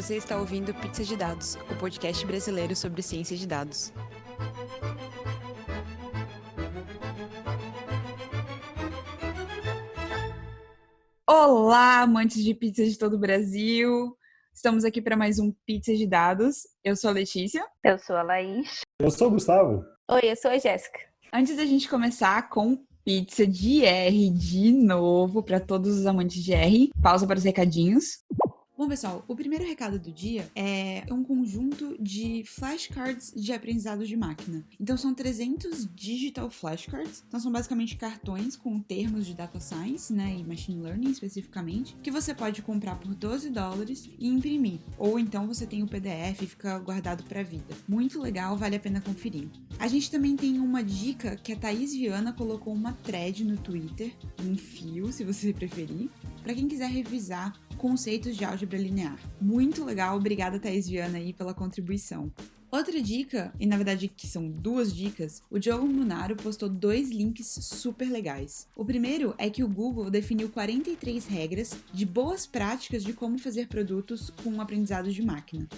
Você está ouvindo Pizza de Dados, o podcast brasileiro sobre ciência de dados. Olá, amantes de pizza de todo o Brasil! Estamos aqui para mais um Pizza de Dados. Eu sou a Letícia. Eu sou a Laís. Eu sou o Gustavo. Oi, eu sou a Jéssica. Antes da gente começar com pizza de R de novo para todos os amantes de R, pausa para os recadinhos. Bom, pessoal, o primeiro recado do dia é um conjunto de flashcards de aprendizado de máquina. Então, são 300 digital flashcards. Então, são basicamente cartões com termos de data science, né, e machine learning especificamente, que você pode comprar por 12 dólares e imprimir. Ou então você tem o PDF e fica guardado para a vida. Muito legal, vale a pena conferir. A gente também tem uma dica que a Thaís Viana colocou uma thread no Twitter, um fio, se você preferir, para quem quiser revisar conceitos de álgebra linear. Muito legal, obrigada Thaís Viana aí pela contribuição. Outra dica, e na verdade que são duas dicas, o Diogo Munaro postou dois links super legais. O primeiro é que o Google definiu 43 regras de boas práticas de como fazer produtos com aprendizado de máquina.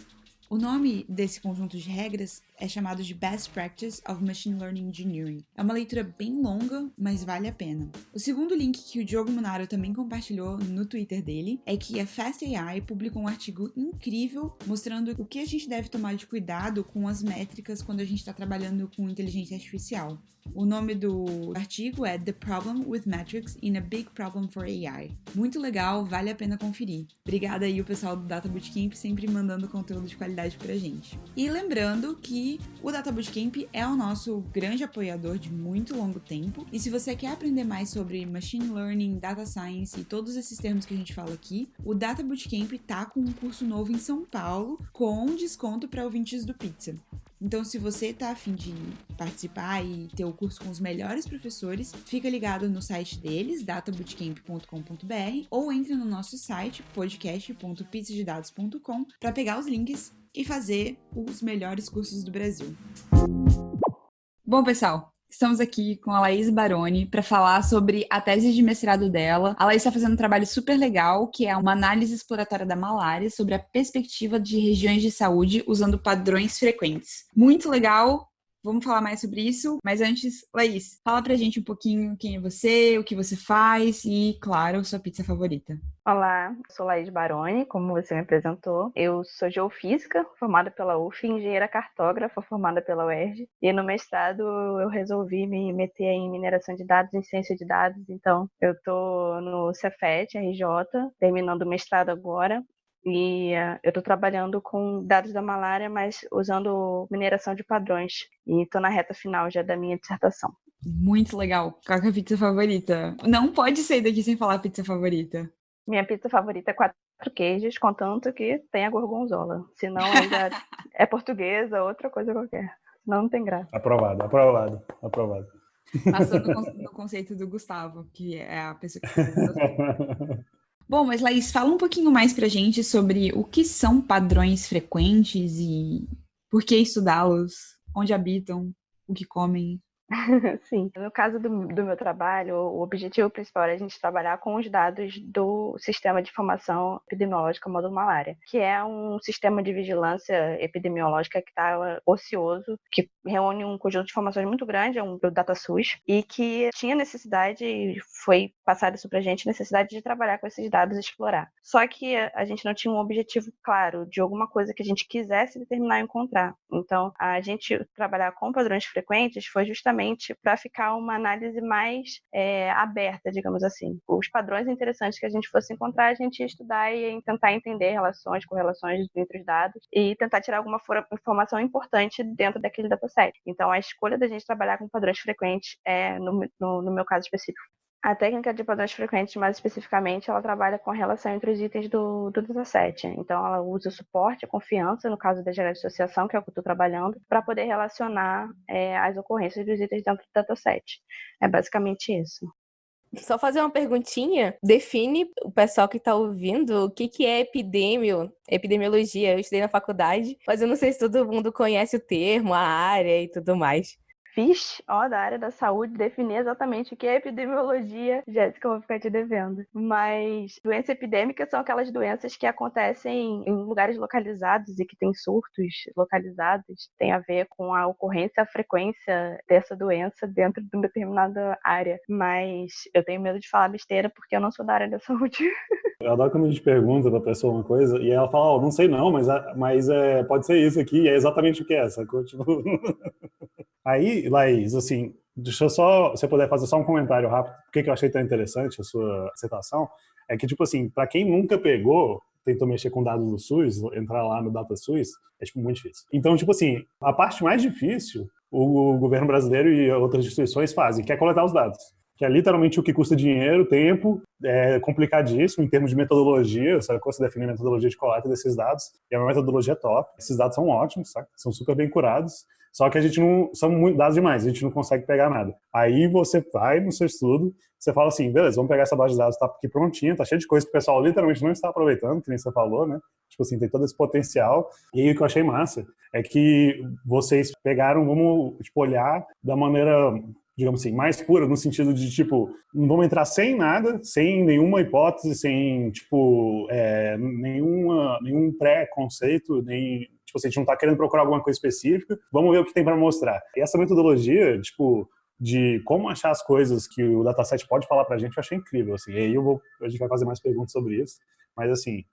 O nome desse conjunto de regras é chamado de Best Practice of Machine Learning Engineering. É uma leitura bem longa, mas vale a pena. O segundo link que o Diogo Monaro também compartilhou no Twitter dele é que a Fast AI publicou um artigo incrível mostrando o que a gente deve tomar de cuidado com as métricas quando a gente está trabalhando com inteligência artificial. O nome do artigo é The Problem with Metrics in a Big Problem for AI. Muito legal, vale a pena conferir. Obrigada aí o pessoal do Data Bootcamp sempre mandando conteúdo de qualidade pra gente. E lembrando que o Data Bootcamp é o nosso grande apoiador de muito longo tempo. E se você quer aprender mais sobre machine learning, data science e todos esses termos que a gente fala aqui, o Data Bootcamp tá com um curso novo em São Paulo com desconto para ouvintes do Pizza. Então, se você tá afim de participar e ter o curso com os melhores professores, fica ligado no site deles, databootcamp.com.br, ou entre no nosso site, podcast.pizzadedados.com, para pegar os links e fazer os melhores cursos do Brasil. Bom, pessoal, Estamos aqui com a Laís Baroni para falar sobre a tese de mestrado dela. A Laís está fazendo um trabalho super legal, que é uma análise exploratória da malária sobre a perspectiva de regiões de saúde usando padrões frequentes. Muito legal, Vamos falar mais sobre isso, mas antes, Laís, fala pra gente um pouquinho quem é você, o que você faz e, claro, sua pizza favorita. Olá, sou Laís Baroni, como você me apresentou. Eu sou geofísica, formada pela UF, engenheira cartógrafa, formada pela UERJ. E no mestrado eu resolvi me meter em mineração de dados, em ciência de dados. Então, eu tô no Cefet, RJ, terminando o mestrado agora. E uh, eu estou trabalhando com dados da malária, mas usando mineração de padrões. E estou na reta final já da minha dissertação. Muito legal. Qual é a pizza favorita? Não pode sair daqui sem falar pizza favorita. Minha pizza favorita é quatro queijos, contanto que tenha gorgonzola. Senão ainda é portuguesa, outra coisa qualquer. Senão não tem graça. Aprovado, aprovado, aprovado. Passou no, no conceito do Gustavo, que é a pessoa que Bom, mas Laís, fala um pouquinho mais pra gente sobre o que são padrões frequentes e por que estudá-los, onde habitam, o que comem. Sim. No caso do, do, meu trabalho, o objetivo principal é a gente trabalhar com os dados do Sistema de Informação Epidemiológica Módulo Malária, que é um sistema de vigilância epidemiológica que está ocioso, que reúne um conjunto de informações muito grande, é um DataSUS, e que tinha necessidade, foi passado isso para a gente, necessidade de trabalhar com esses dados e explorar. Só que a gente não tinha um objetivo claro de alguma coisa que a gente quisesse determinar e encontrar. Então, a gente trabalhar com padrões frequentes foi justamente justamente para ficar uma análise mais é, aberta, digamos assim. Os padrões interessantes que a gente fosse encontrar, a gente ia estudar e tentar entender relações, correlações entre os dados e tentar tirar alguma informação importante dentro daquele dataset. Então, a escolha da gente trabalhar com padrões frequentes é, no, no, no meu caso específico, a técnica de padrões frequentes, mais especificamente, ela trabalha com a relação entre os itens do, do dataset. Então, ela usa o suporte, a confiança, no caso da gerência de associação, que é o que eu estou trabalhando, para poder relacionar é, as ocorrências dos itens dentro do dataset. É basicamente isso. Só fazer uma perguntinha. Define o pessoal que está ouvindo o que, que é epidemio, epidemiologia. Eu estudei na faculdade, mas eu não sei se todo mundo conhece o termo, a área e tudo mais. Fiz, ó, da área da saúde, definir exatamente o que é epidemiologia. Jéssica, eu vou ficar te devendo. Mas doenças epidêmicas são aquelas doenças que acontecem em lugares localizados e que têm surtos localizados. Tem a ver com a ocorrência, a frequência dessa doença dentro de uma determinada área. Mas eu tenho medo de falar besteira porque eu não sou da área da saúde. Eu adoro quando a gente pergunta pra pessoa uma coisa e ela fala, ó, oh, não sei não, mas, mas é, pode ser isso aqui, e é exatamente o que é, sacou? Tipo... Aí, Laís, assim, deixa eu só, você puder fazer só um comentário rápido, porque que eu achei tão interessante a sua citação, é que, tipo assim, para quem nunca pegou, tentou mexer com dados do SUS, entrar lá no DataSUS, é, tipo, muito difícil. Então, tipo assim, a parte mais difícil, o governo brasileiro e outras instituições fazem, que é coletar os dados que é literalmente o que custa dinheiro, tempo, é complicadíssimo em termos de metodologia, sabe? Como você define a metodologia de coleta desses dados, e a minha metodologia é top. Esses dados são ótimos, sabe? São super bem curados, só que a gente não, são muito dados demais, a gente não consegue pegar nada. Aí você vai no seu estudo, você fala assim, beleza, vamos pegar essa base de dados, tá aqui prontinha, tá cheio de coisa que o pessoal literalmente não está aproveitando, que nem você falou, né? Tipo assim, tem todo esse potencial. E aí o que eu achei massa é que vocês pegaram, vamos, tipo, olhar da maneira digamos assim, mais pura, no sentido de, tipo, não vamos entrar sem nada, sem nenhuma hipótese, sem, tipo, é, nenhuma, nenhum pré-conceito, nem, tipo, a gente não está querendo procurar alguma coisa específica, vamos ver o que tem para mostrar. E essa metodologia, tipo, de como achar as coisas que o dataset pode falar para a gente, eu achei incrível, assim, e aí eu vou, a gente vai fazer mais perguntas sobre isso, mas, assim,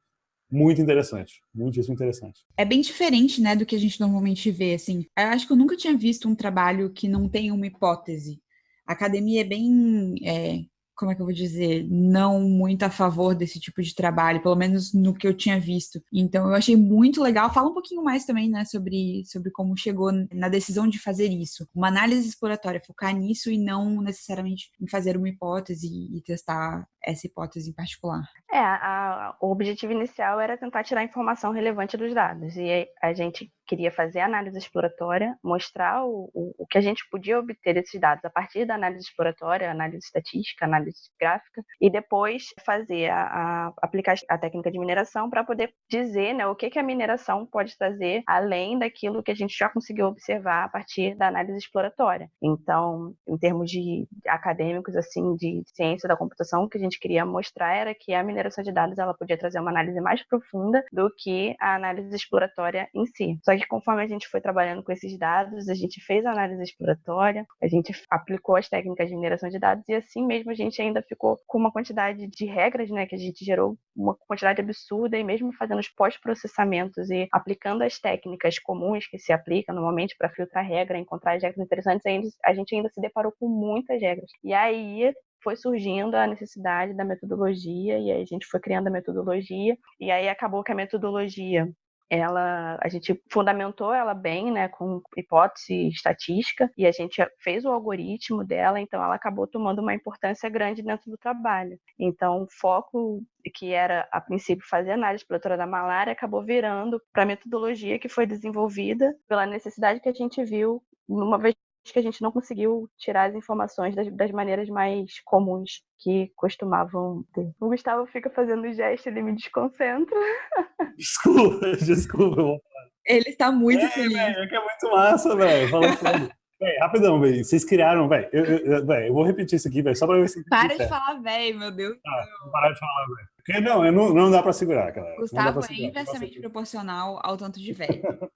muito interessante, muitíssimo interessante. É bem diferente, né, do que a gente normalmente vê, assim. Eu acho que eu nunca tinha visto um trabalho que não tem uma hipótese. A academia é bem é, como é que eu vou dizer, não muito a favor desse tipo de trabalho, pelo menos no que eu tinha visto. Então eu achei muito legal. Fala um pouquinho mais também, né, sobre, sobre como chegou na decisão de fazer isso. Uma análise exploratória, focar nisso e não necessariamente em fazer uma hipótese e testar essa hipótese em particular. É, a, o objetivo inicial era tentar tirar informação relevante dos dados. E a gente queria fazer a análise exploratória, mostrar o, o, o, que a gente podia obter desses dados a partir da análise exploratória, análise estatística, análise gráfica, e depois fazer a, a aplicar a técnica de mineração para poder dizer né, o que, que a mineração pode trazer além daquilo que a gente já conseguiu observar a partir da análise exploratória. Então, em termos de acadêmicos, assim, de ciência da computação, o que a gente queria mostrar era que a mineração de dados ela podia trazer uma análise mais profunda do que a análise exploratória em si. Só que conforme a gente foi trabalhando com esses dados, a gente fez análise exploratória, a gente aplicou as técnicas de mineração de dados e assim mesmo a gente ainda ficou com uma quantidade de regras, né, que a gente gerou uma quantidade absurda e mesmo fazendo os pós-processamentos e aplicando as técnicas comuns que se aplicam normalmente para filtrar regra, encontrar as regras interessantes, a gente ainda se deparou com muitas regras. E aí foi surgindo a necessidade da metodologia e aí a gente foi criando a metodologia e aí acabou que a metodologia ela a gente fundamentou ela bem, né, com hipótese estatística e a gente fez o algoritmo dela, então ela acabou tomando uma importância grande dentro do trabalho. Então, o foco que era a princípio fazer análise exploratória da malária acabou virando para a metodologia que foi desenvolvida pela necessidade que a gente viu uma vez que a gente não conseguiu tirar as informações das, das, maneiras mais comuns que costumavam ter. O Gustavo fica fazendo gesto, ele me desconcentra. Desculpa, desculpa. Ele está muito é, feliz. Véio, é que é muito massa, velho. Fala sério. Véi, rapidão, velho. Vocês criaram, velho. Eu, eu, eu, eu, vou repetir isso aqui, velho, só pra ver se. Para de falar, velho, meu Deus. Ah, vou parar de falar, velho. Porque não, não, não dá pra segurar, cara. Gustavo é inversamente proporcional ao tanto de velho.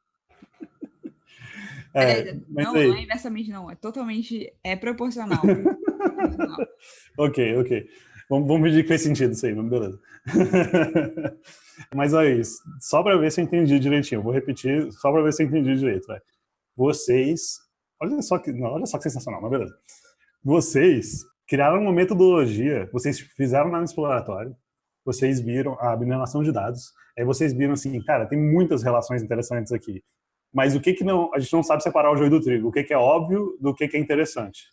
É, não, aí... não é inversamente, não. É totalmente é proporcional. proporcional. ok, ok. Vamos, vamos pedir que fez sentido isso aí, mas beleza. mas olha isso, só para ver se eu entendi direitinho. Vou repetir só para ver se eu entendi direito. Véio. Vocês, olha só que, não, olha só que sensacional, mas beleza. Vocês criaram uma metodologia, vocês fizeram na exploratório, vocês viram a mineração de dados, aí vocês viram assim, cara, tem muitas relações interessantes aqui mas o que que não, a gente não sabe separar o joio do trigo, o que que é óbvio do que que é interessante.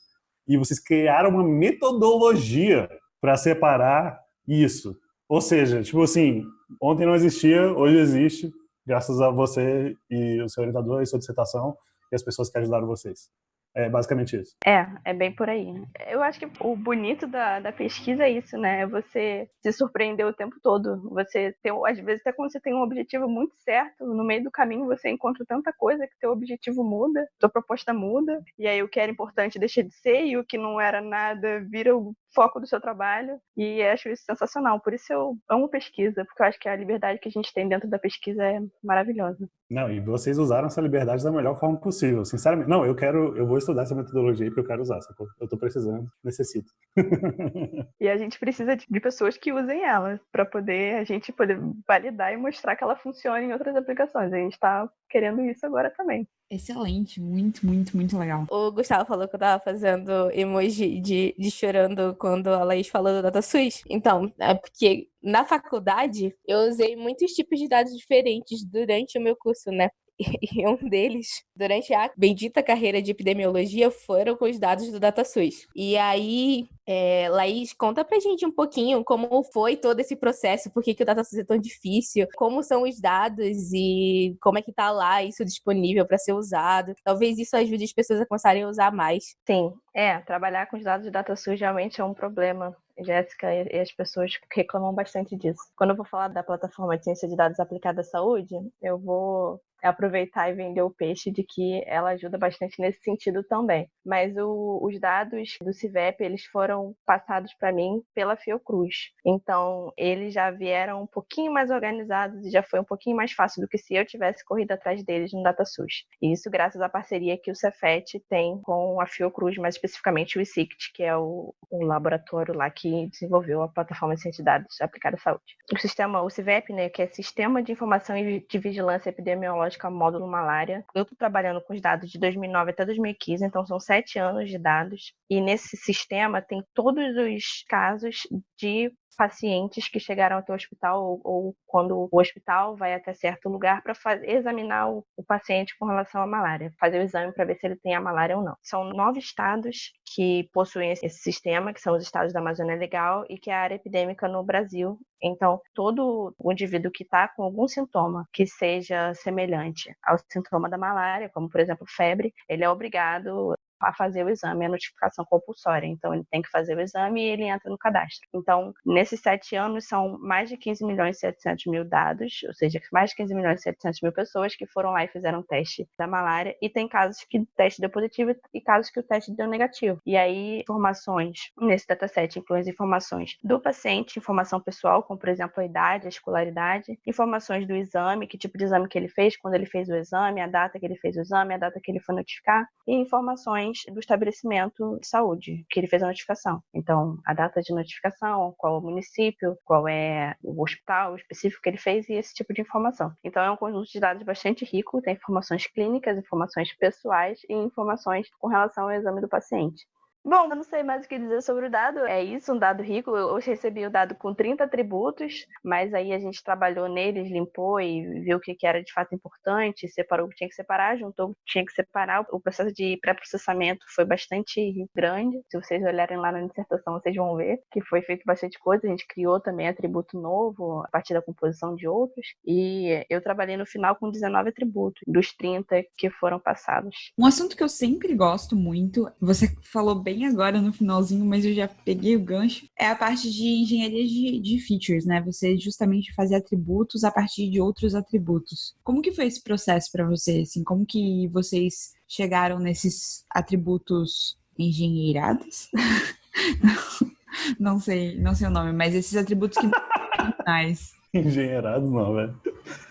E vocês criaram uma metodologia para separar isso. Ou seja, tipo assim, ontem não existia, hoje existe, graças a você e o seu orientador e sua dissertação e as pessoas que ajudaram vocês. É basicamente isso. É, é bem por aí. Eu acho que o bonito da, da pesquisa é isso, né? É você se surpreender o tempo todo. Você tem, às vezes, até quando você tem um objetivo muito certo, no meio do caminho você encontra tanta coisa que teu objetivo muda, tua proposta muda, e aí o que era importante deixa de ser, e o que não era nada vira o foco do seu trabalho e acho isso sensacional. Por isso eu amo pesquisa, porque eu acho que a liberdade que a gente tem dentro da pesquisa é maravilhosa. Não, e vocês usaram essa liberdade da melhor forma possível, sinceramente. Não, eu quero, eu vou estudar essa metodologia porque eu quero usar, sacou? Eu tô precisando, necessito. e a gente precisa de pessoas que usem ela para poder a gente poder validar e mostrar que ela funciona em outras aplicações. A gente está querendo isso agora também. Excelente, muito, muito, muito legal. O Gustavo falou que eu tava fazendo emoji de, de chorando quando a Laís falou do DataSuite. Então, é porque na faculdade eu usei muitos tipos de dados diferentes durante o meu curso, né? e um deles, durante a bendita carreira de epidemiologia, foram com os dados do DataSUS. E aí, é, Laís, conta pra gente um pouquinho como foi todo esse processo, por que, que o DataSUS é tão difícil, como são os dados e como é que tá lá isso disponível para ser usado. Talvez isso ajude as pessoas a começarem a usar mais. Sim, é, trabalhar com os dados do DataSUS realmente é um problema. Jéssica e as pessoas reclamam bastante disso. Quando eu vou falar da plataforma de ciência de dados aplicada à saúde, eu vou aproveitar e vender o peixe de que ela ajuda bastante nesse sentido também. Mas o, os dados do CIVEP, eles foram passados para mim pela Fiocruz. Então, eles já vieram um pouquinho mais organizados e já foi um pouquinho mais fácil do que se eu tivesse corrido atrás deles no DataSUS. E isso graças à parceria que o Cefet tem com a Fiocruz, mais especificamente o ICICT, que é o, o laboratório lá que desenvolveu a plataforma de ciência de dados aplicada à saúde. O sistema, o CIVEP, né, que é Sistema de Informação e de Vigilância Epidemiológica módulo malária. Eu estou trabalhando com os dados de 2009 até 2015, então são sete anos de dados. E nesse sistema tem todos os casos de pacientes que chegaram até o hospital ou, ou quando o hospital vai até certo lugar para examinar o, o, paciente com relação à malária, fazer o exame para ver se ele tem a malária ou não. São nove estados que possuem esse sistema, que são os estados da Amazônia Legal e que é a área epidêmica no Brasil. Então, todo o indivíduo que está com algum sintoma que seja semelhante ao sintoma da malária, como por exemplo febre, ele é obrigado a fazer o exame, a notificação compulsória. Então, ele tem que fazer o exame e ele entra no cadastro. Então, nesses sete anos, são mais de 15 milhões e 700 mil dados, ou seja, mais de 15 milhões e 700 mil pessoas que foram lá e fizeram teste da malária. E tem casos que o teste deu positivo e casos que o teste deu negativo. E aí, informações nesse dataset incluem as informações do paciente, informação pessoal, como, por exemplo, a idade, a escolaridade, informações do exame, que tipo de exame que ele fez, quando ele fez o exame, a data que ele fez o exame, a data que ele foi notificar, e informações do estabelecimento de saúde que ele fez a notificação. Então, a data de notificação, qual o município, qual é o hospital específico que ele fez e esse tipo de informação. Então, é um conjunto de dados bastante rico, tem informações clínicas, informações pessoais e informações com relação ao exame do paciente. Bom, eu não sei mais o que dizer sobre o dado. É isso, um dado rico. Eu recebi o dado com 30 atributos, mas aí a gente trabalhou neles, limpou e viu o que era de fato importante, separou o que tinha que separar, juntou o que tinha que separar. O processo de pré-processamento foi bastante grande. Se vocês olharem lá na dissertação, vocês vão ver que foi feito bastante coisa. A gente criou também atributo novo a partir da composição de outros. E eu trabalhei no final com 19 atributos, dos 30 que foram passados. Um assunto que eu sempre gosto muito, você falou bem bem agora no finalzinho, mas eu já peguei o gancho, é a parte de engenharia de, de features, né? Você justamente fazer atributos a partir de outros atributos. Como que foi esse processo para você? Assim, como que vocês chegaram nesses atributos engenheirados? não, sei, não sei o nome, mas esses atributos que mais. Engenheirados não, velho.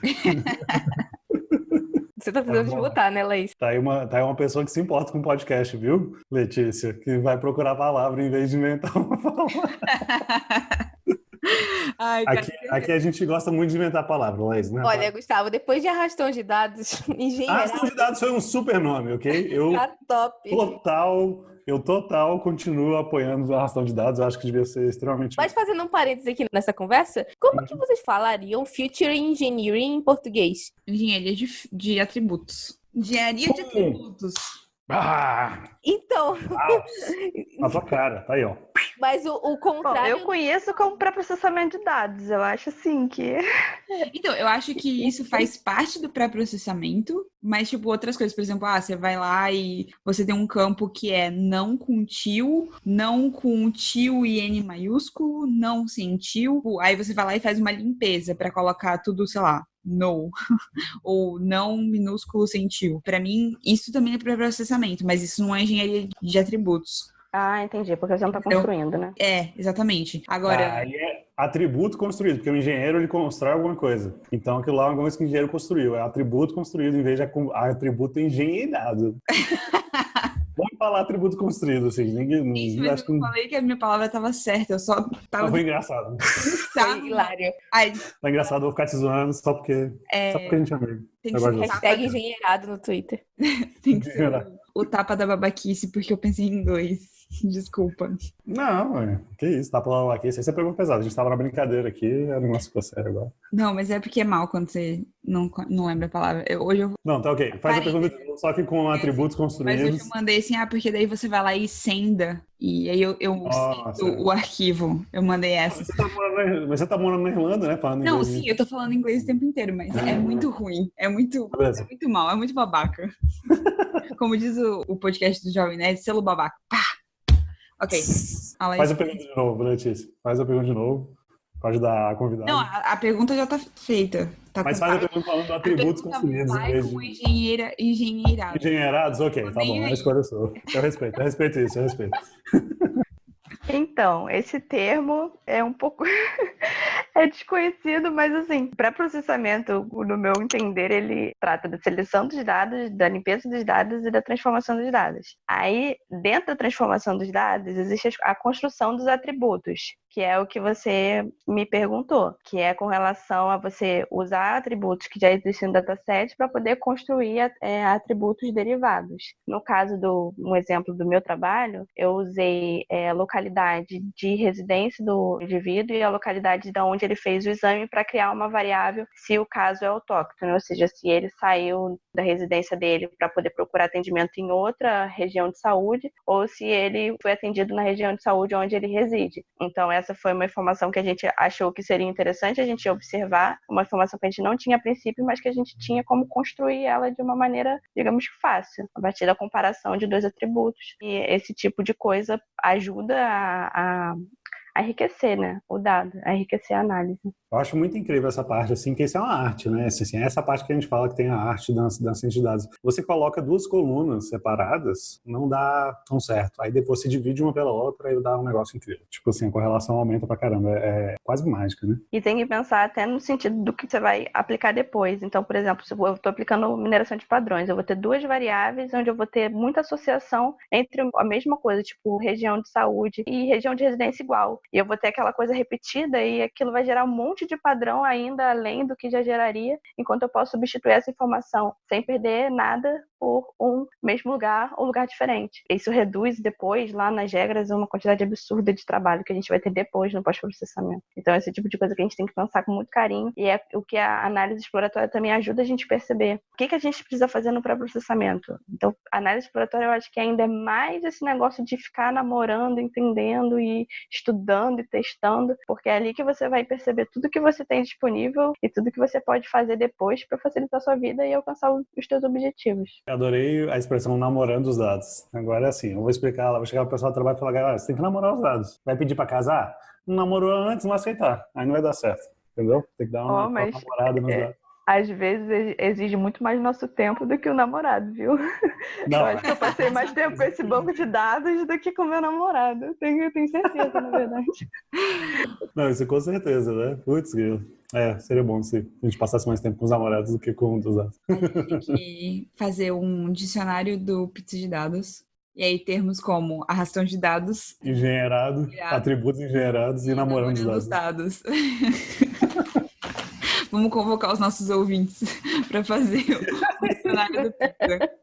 Você tá precisando tá de botar, né, Laís? Tá aí, uma, tá aí uma pessoa que se importa com podcast, viu, Letícia? Que vai procurar a palavra em vez de inventar uma palavra. Ai, aqui, aqui, a gente gosta muito de inventar palavra, Laís, né? Olha, Gustavo, depois de arrastão de dados, engenheiro. Arrastão de dados foi um super nome, ok? Eu tá top. Total eu total continuo apoiando a arrastão de dados, acho que devia ser extremamente. Mas fazendo um parênteses aqui nessa conversa, como que uhum. vocês falariam Future Engineering em português? Engenharia de, de atributos. Engenharia de atributos. Ah! Então. Na tua cara, tá aí, ó. Mas o, o contrário. Bom, eu conheço como pré-processamento de dados. Eu acho assim que. Então, eu acho que isso faz parte do pré-processamento, mas, tipo, outras coisas, por exemplo, ah, você vai lá e você tem um campo que é não com tio, não com tio e N maiúsculo, não sem tio. Aí você vai lá e faz uma limpeza para colocar tudo, sei lá, no ou não minúsculo sem tio. Para mim, isso também é pré-processamento, mas isso não é engenharia de atributos. Ah, entendi, porque você não está construindo, né? É, exatamente. Agora. Aí é atributo construído, porque o engenheiro ele constrói alguma coisa. Então aquilo lá é alguma coisa que o engenheiro construiu. É atributo construído em vez de atributo engenheirado. Vamos falar atributo construído, assim. Ninguém, Isso, mas eu que... falei que a minha palavra estava certa, eu só tava. Foi engraçado. Foi hilário. Ai. Foi engraçado, vou ficar te zoando só porque, é... só porque a gente é amigo. Tem que ser hashtag engenheirado no Twitter. Tem que ser o, o tapa da babaquice, porque eu pensei em dois. Desculpa. Não, é, que isso, tá falando aqui, isso aí você pegou pesado. A gente tava na brincadeira aqui, era um negócio ficou sério agora. Não, mas é porque é mal quando você não, não lembra a palavra. Eu, hoje eu... Não, tá ok. Faz a pergunta só que com atributos construídos. Mas eu mandei assim, ah, porque daí você vai lá e senda, e aí eu, eu sendo o arquivo. Eu mandei essa. Mas você, tá morando, mas você tá morando na Irlanda, né? Falando não, inglês. sim, eu tô falando inglês o tempo inteiro, mas é muito ruim. É muito, é muito mal, é muito babaca. Como diz o, o podcast do Jovem Nerd, selo babaca. Pá! Ok. Faz a pergunta de novo, Letícia. Faz a pergunta de novo. Pode dar a convidada. Não, a, a pergunta já está feita. Tá Mas faz a pergunta falando de atributos construídos. Vai de... com engenheira, engenheirados. Engenheirados? Ok, tá bom. A escolha sua. Eu respeito, eu respeito isso, eu respeito. Então, esse termo é um pouco é desconhecido, mas assim, para processamento, no meu entender, ele trata da seleção dos dados, da limpeza dos dados e da transformação dos dados. Aí, dentro da transformação dos dados, existe a construção dos atributos, que é o que você me perguntou, que é com relação a você usar atributos que já existem no dataset para poder construir é, atributos derivados. No caso do um exemplo do meu trabalho, eu usei é, localidade de residência do indivíduo e a localidade de onde ele fez o exame para criar uma variável se o caso é autóctono, ou seja, se ele saiu da residência dele para poder procurar atendimento em outra região de saúde ou se ele foi atendido na região de saúde onde ele reside. Então, essa foi uma informação que a gente achou que seria interessante a gente observar, uma informação que a gente não tinha a princípio, mas que a gente tinha como construir ela de uma maneira, digamos, fácil, a partir da comparação de dois atributos. E esse tipo de coisa ajuda a, a a enriquecer, né, o dado, a enriquecer a análise. Eu acho muito incrível essa parte, assim, que isso é uma arte, né? Assim, assim, essa parte que a gente fala que tem a arte da, da ciência de dados. Você coloca duas colunas separadas, não dá tão certo. Aí depois você divide uma pela outra e dá um negócio incrível. Tipo assim, a correlação aumenta pra caramba. É, é quase mágica, né? E tem que pensar até no sentido do que você vai aplicar depois. Então, por exemplo, se eu estou aplicando mineração de padrões, eu vou ter duas variáveis onde eu vou ter muita associação entre a mesma coisa, tipo região de saúde e região de residência igual. E eu vou ter aquela coisa repetida e aquilo vai gerar um monte de padrão ainda além do que já geraria, enquanto eu posso substituir essa informação sem perder nada por um mesmo lugar ou lugar diferente. Isso reduz depois, lá nas regras, uma quantidade absurda de trabalho que a gente vai ter depois no pós-processamento. Então, esse tipo de coisa que a gente tem que pensar com muito carinho e é o que a análise exploratória também ajuda a gente a perceber. O que, que a gente precisa fazer no pré-processamento? Então, a análise exploratória eu acho que ainda é mais esse negócio de ficar namorando, entendendo e estudando e testando, porque é ali que você vai perceber tudo que você tem disponível e tudo que você pode fazer depois para facilitar a sua vida e alcançar os seus objetivos. Adorei a expressão namorando os dados. Agora é assim, eu vou explicar, ela vai chegar o pessoal do trabalho e falar, galera, você tem que namorar os dados. Vai pedir para casar? Não namorou antes, não aceitar. Aí não vai dar certo. Entendeu? Tem que dar uma, oh, mas... uma namorada nos é... dados às vezes exige muito mais nosso tempo do que o namorado, viu? Não. Eu acho que eu passei mais tempo com esse banco de dados do que com meu namorado. Eu tenho, eu tenho certeza, na verdade. Não, isso com certeza, né? Putz, é, seria bom se a gente passasse mais tempo com os namorados do que com os dados. A gente tem que fazer um dicionário do pizza de dados. E aí termos como arrastão de dados. Engenheirado, atributos engenheirados e, e namorando, namorando os dados. dados. Vamos convocar os nossos ouvintes para fazer o dicionário do Pizza.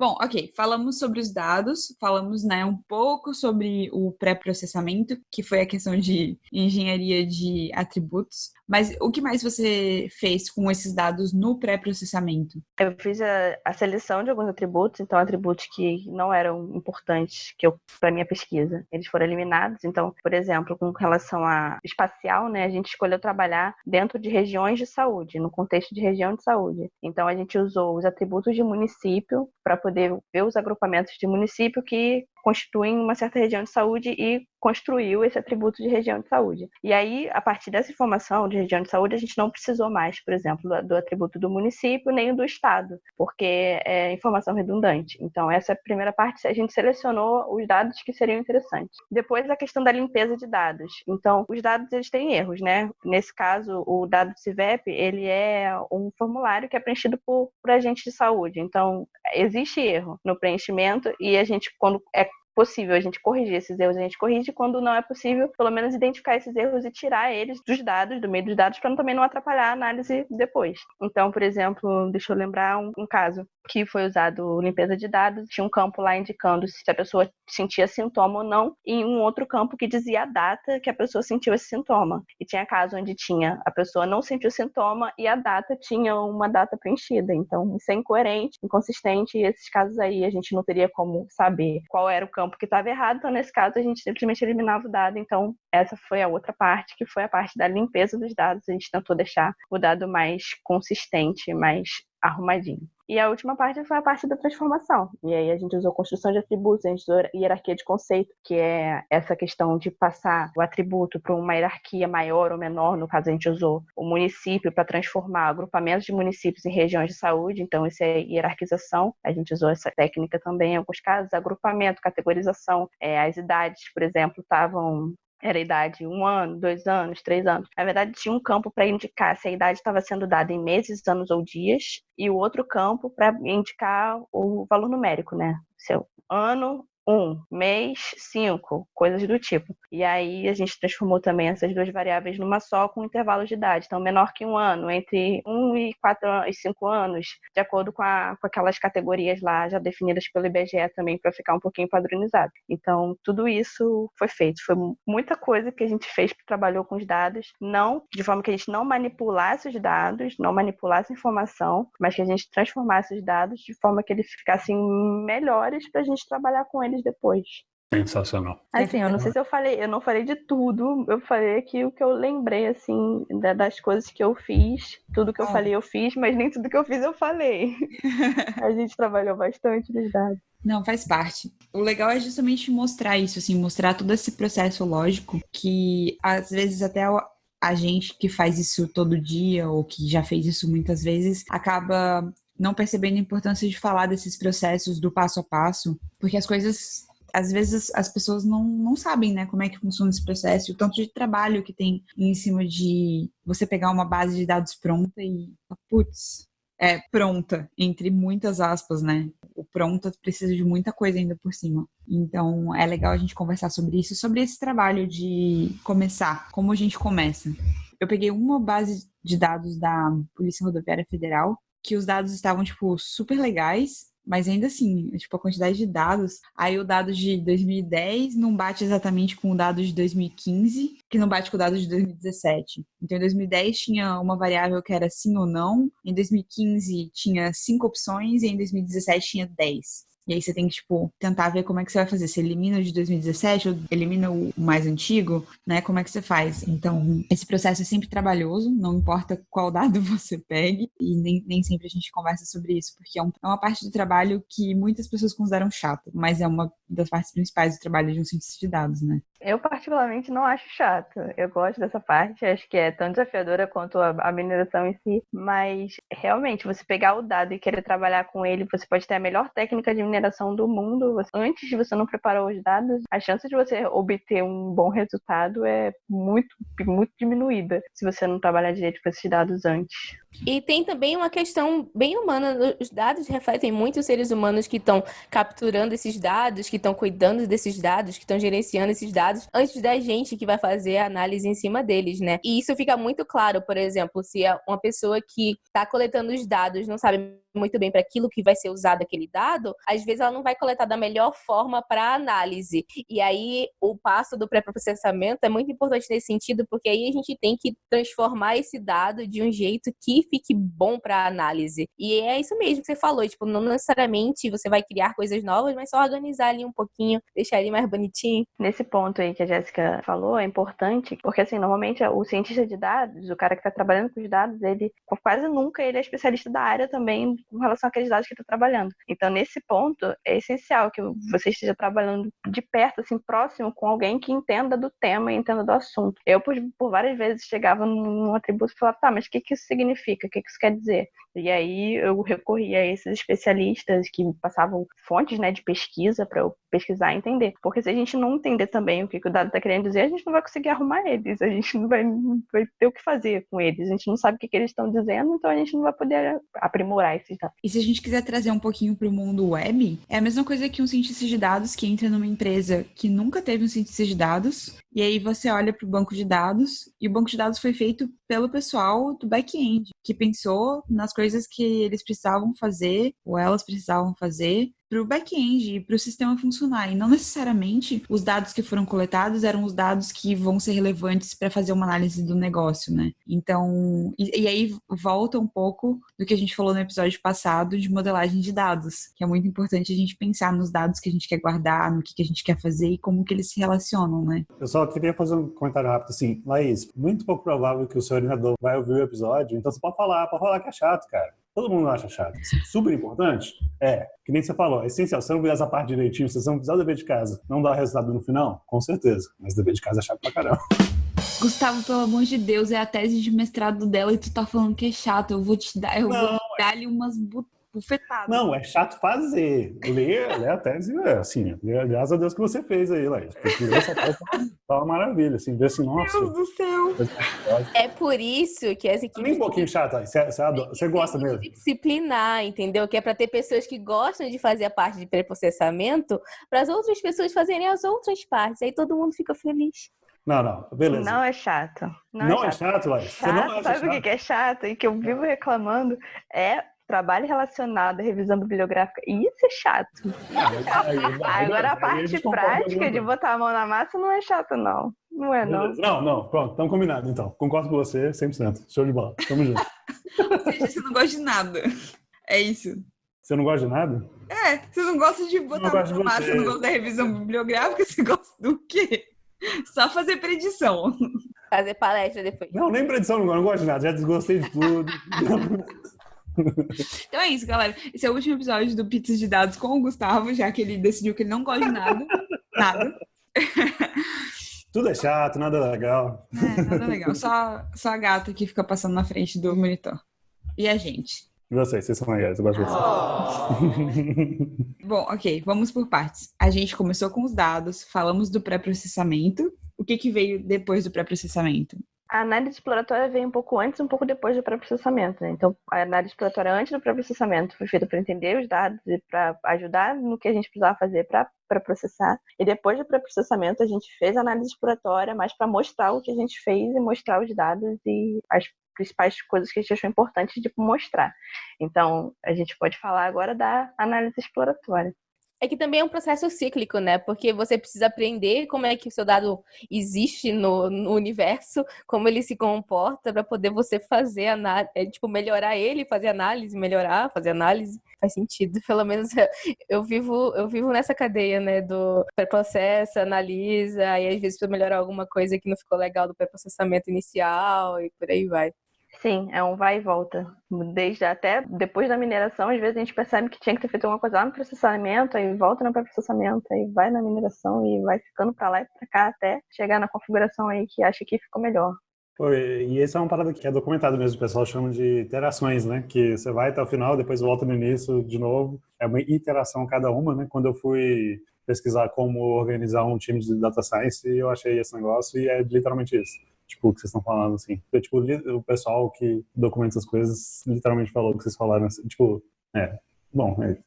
Bom, ok, falamos sobre os dados, falamos né, um pouco sobre o pré-processamento, que foi a questão de engenharia de atributos, mas o que mais você fez com esses dados no pré-processamento? Eu fiz a, a, seleção de alguns atributos, então atributos que não eram importantes que para minha pesquisa, eles foram eliminados. Então, por exemplo, com relação a espacial, né, a gente escolheu trabalhar dentro de regiões de saúde, no contexto de região de saúde. Então, a gente usou os atributos de município para poder ver os agrupamentos de município que constituem uma certa região de saúde e construiu esse atributo de região de saúde. E aí, a partir dessa informação de região de saúde, a gente não precisou mais, por exemplo, do, do atributo do município nem do estado, porque é informação redundante. Então, essa primeira parte, a gente selecionou os dados que seriam interessantes. Depois, a questão da limpeza de dados. Então, os dados, eles têm erros, né? Nesse caso, o dado do CIVEP, ele é um formulário que é preenchido por, por agentes de saúde. Então, existe erro no preenchimento e a gente, quando é possível a gente corrigir esses erros, a gente corrige. Quando não é possível, pelo menos identificar esses erros e tirar eles dos dados, do meio dos dados, para também não atrapalhar a análise depois. Então, por exemplo, deixa eu lembrar um, um caso que foi usado limpeza de dados, tinha um campo lá indicando se a pessoa sentia sintoma ou não, e um outro campo que dizia a data que a pessoa sentiu esse sintoma. E tinha caso onde tinha a pessoa não sentiu sintoma e a data tinha uma data preenchida. Então, isso é incoerente, inconsistente, e esses casos aí a gente não teria como saber qual era o campo que estava errado, então nesse caso a gente simplesmente eliminava o dado. Então, essa foi a outra parte, que foi a parte da limpeza dos dados. A gente tentou deixar o dado mais consistente, mais arrumadinho. E a última parte foi a parte da transformação. E aí a gente usou construção de atributos, a gente usou hierarquia de conceito, que é essa questão de passar o atributo para uma hierarquia maior ou menor. No caso, a gente usou o município para transformar agrupamentos de municípios em regiões de saúde. Então, isso é hierarquização. A gente usou essa técnica também em alguns casos. Agrupamento, categorização. É, as idades, por exemplo, estavam era a idade um ano, dois anos, três anos. Na verdade, tinha um campo para indicar se a idade estava sendo dada em meses, anos ou dias, e o outro campo para indicar o valor numérico, né? Seu ano, um, mês, cinco, coisas do tipo. E aí a gente transformou também essas duas variáveis numa só com intervalos de idade. Então, menor que um ano, entre um e quatro e cinco anos, de acordo com, a, com aquelas categorias lá já definidas pelo IBGE também, para ficar um pouquinho padronizado. Então, tudo isso foi feito. Foi muita coisa que a gente fez, trabalhou com os dados, não de forma que a gente não manipulasse os dados, não manipulasse a informação, mas que a gente transformasse os dados de forma que eles ficassem melhores para a gente trabalhar com eles depois. Sensacional. Assim, eu não sei se eu falei, eu não falei de tudo, eu falei aqui o que eu lembrei, assim, das coisas que eu fiz. Tudo que eu ah. falei eu fiz, mas nem tudo que eu fiz eu falei. a gente trabalhou bastante nos dados. Não, faz parte. O legal é justamente mostrar isso, assim, mostrar todo esse processo lógico que às vezes até a gente que faz isso todo dia ou que já fez isso muitas vezes acaba não percebendo a importância de falar desses processos do passo a passo, porque as coisas às vezes as pessoas não, não sabem, né, como é que funciona esse processo, o tanto de trabalho que tem em cima de você pegar uma base de dados pronta e, putz, é pronta, entre muitas aspas, né? O pronta precisa de muita coisa ainda por cima. Então, é legal a gente conversar sobre isso, sobre esse trabalho de começar, como a gente começa. Eu peguei uma base de dados da Polícia Rodoviária Federal, que os dados estavam, tipo, super legais, mas ainda assim, tipo, a quantidade de dados, aí o dado de 2010 não bate exatamente com o dado de 2015, que não bate com o dado de 2017. Então, em 2010 tinha uma variável que era sim ou não, em 2015 tinha cinco opções e em 2017 tinha 10. E aí você tem que, tipo, tentar ver como é que você vai fazer. Você elimina o de 2017 ou elimina o mais antigo, né? Como é que você faz? Então, esse processo é sempre trabalhoso, não importa qual dado você pegue, e nem, nem sempre a gente conversa sobre isso, porque é, um, é uma parte do trabalho que muitas pessoas consideram chato, mas é uma das partes principais do trabalho de um cientista de dados, né? Eu, particularmente, não acho chato. Eu gosto dessa parte, acho que é tão desafiadora quanto a, mineração em si, mas realmente, você pegar o dado e querer trabalhar com ele, você pode ter a melhor técnica de mineração do mundo. Antes de você não preparar os dados, a chance de você obter um bom resultado é muito, muito diminuída se você não trabalhar direito com esses dados antes. E tem também uma questão bem humana. Os dados refletem muito os seres humanos que estão capturando esses dados, que estão cuidando desses dados, que estão gerenciando esses dados, antes da gente que vai fazer a análise em cima deles, né? E isso fica muito claro, por exemplo, se é uma pessoa que está coletando os dados não sabe muito bem para aquilo que vai ser usado aquele dado, às vezes ela não vai coletar da melhor forma para análise. E aí o passo do pré-processamento é muito importante nesse sentido, porque aí a gente tem que transformar esse dado de um jeito que fique bom para análise. E é isso mesmo que você falou, tipo, não necessariamente você vai criar coisas novas, mas só organizar ali um pouquinho, deixar ele mais bonitinho. Nesse ponto aí que a Jéssica falou, é importante, porque assim, normalmente o cientista de dados, o cara que está trabalhando com os dados, ele quase nunca ele é especialista da área também com relação àqueles dados que está trabalhando. Então, nesse ponto, é essencial que você esteja trabalhando de perto, assim, próximo com alguém que entenda do tema entenda do assunto. Eu, por, por várias vezes, chegava num atributo e falava, tá, mas o que, que isso significa? O que, que isso quer dizer? E aí eu recorria a esses especialistas que passavam fontes né, de pesquisa para eu pesquisar e entender. Porque se a gente não entender também o que, que o dado está querendo dizer, a gente não vai conseguir arrumar eles, a gente não vai, vai ter o que fazer com eles, a gente não sabe o que, que eles estão dizendo, então a gente não vai poder aprimorar esses dados. E se a gente quiser trazer um pouquinho para o mundo web, é a mesma coisa que um cientista de dados que entra numa empresa que nunca teve um cientista de dados, e aí você olha para o banco de dados, e o banco de dados foi feito pelo pessoal do back-end, que pensou nas coisas que eles precisavam fazer, ou elas precisavam fazer, para o back-end para o sistema funcionar. E não necessariamente os dados que foram coletados eram os dados que vão ser relevantes para fazer uma análise do negócio, né? Então, e, e, aí volta um pouco do que a gente falou no episódio passado de modelagem de dados, que é muito importante a gente pensar nos dados que a gente quer guardar, no que, que a gente quer fazer e como que eles se relacionam, né? Eu só queria fazer um comentário rápido assim, Laís, muito pouco provável que o seu orientador vai ouvir o episódio, então você pode falar, pode falar que é chato, cara. Todo mundo acha chato. Super importante? É. Que nem você falou, é essencial. Se você não fizer essa parte direitinho, se você não fizer o dever de casa, não dá resultado no final? Com certeza. Mas o dever de casa é chato pra caramba. Gustavo, pelo amor de Deus, é a tese de mestrado dela e tu tá falando que é chato. Eu vou te dar, eu não, vou dar ali umas bufetado. Não, é chato fazer. Ler, ler a tese, é assim, graças a Deus que você fez aí, Laís. Porque essa tese tá uma maravilha, assim, ver assim, nossa. Deus do céu. É por isso que as equipes... Nem um pouquinho chata, você, você, você gosta mesmo. Disciplinar, entendeu? Que é para ter pessoas que gostam de fazer a parte de pré-processamento, para as outras pessoas fazerem as outras partes. Aí todo mundo fica feliz. Não, não, beleza. Não é chato. Não, não é chato, é chato Laís? Chato, não sabe o que é chato e que eu vivo reclamando? É trabalho relacionado à revisão bibliográfica, isso é chato. Agora a parte prática de botar a mão na massa não é chato, não. Não é, não. Não, não, pronto, estamos combinados então. Concordo com você 100%. Show de bola. Tamo junto. Ou seja, você não gosta de nada. É isso. Você não gosta de nada? É, você não gosta de botar a mão na massa, você não gosta da revisão bibliográfica, você gosta do quê? Só fazer predição. Fazer palestra depois. Não, nem predição, não, não gosto de nada. Já desgostei de tudo. Então é isso, galera. Esse é o último episódio do Pizzas de Dados com o Gustavo, já que ele decidiu que ele não gosta de nada. nada. Tudo é chato, nada legal. É, nada legal. Só, só a gata que fica passando na frente do monitor. E a gente. E vocês, vocês são legais, eu gosto de vocês. Oh. Bom, ok, vamos por partes. A gente começou com os dados, falamos do pré-processamento. O que, que veio depois do pré-processamento? A análise exploratória veio um pouco antes um pouco depois do pré-processamento. Né? Então, a análise exploratória antes do pré-processamento foi feita para entender os dados e para ajudar no que a gente precisava fazer para processar. E depois do pré-processamento, a gente fez a análise exploratória mais para mostrar o que a gente fez e mostrar os dados e as principais coisas que a gente achou importantes de mostrar. Então, a gente pode falar agora da análise exploratória. É que também é um processo cíclico, né? Porque você precisa aprender como é que o seu dado existe no, no universo, como ele se comporta, para poder você fazer análise, é, tipo, melhorar ele, fazer análise, melhorar, fazer análise. Faz sentido. Pelo menos eu vivo, eu vivo nessa cadeia, né? Do pré-processo, analisa, e às vezes para melhorar alguma coisa que não ficou legal do pré-processamento inicial e por aí vai. Sim, é um vai e volta. Desde até depois da mineração, às vezes a gente percebe que tinha que ter feito alguma coisa lá no processamento, aí volta no pré-processamento, aí vai na mineração e vai ficando para lá e para cá até chegar na configuração aí que acha que ficou melhor. E essa é uma parada que é documentado mesmo, o pessoal chama de iterações, né? Que você vai até o final, depois volta no início de novo. É uma iteração cada uma, né? Quando eu fui pesquisar como organizar um time de data science, eu achei esse negócio e é literalmente isso tipo, o que vocês estão falando, assim. Porque, tipo, o pessoal que documenta essas coisas literalmente falou o que vocês falaram, assim, tipo, é, bom, é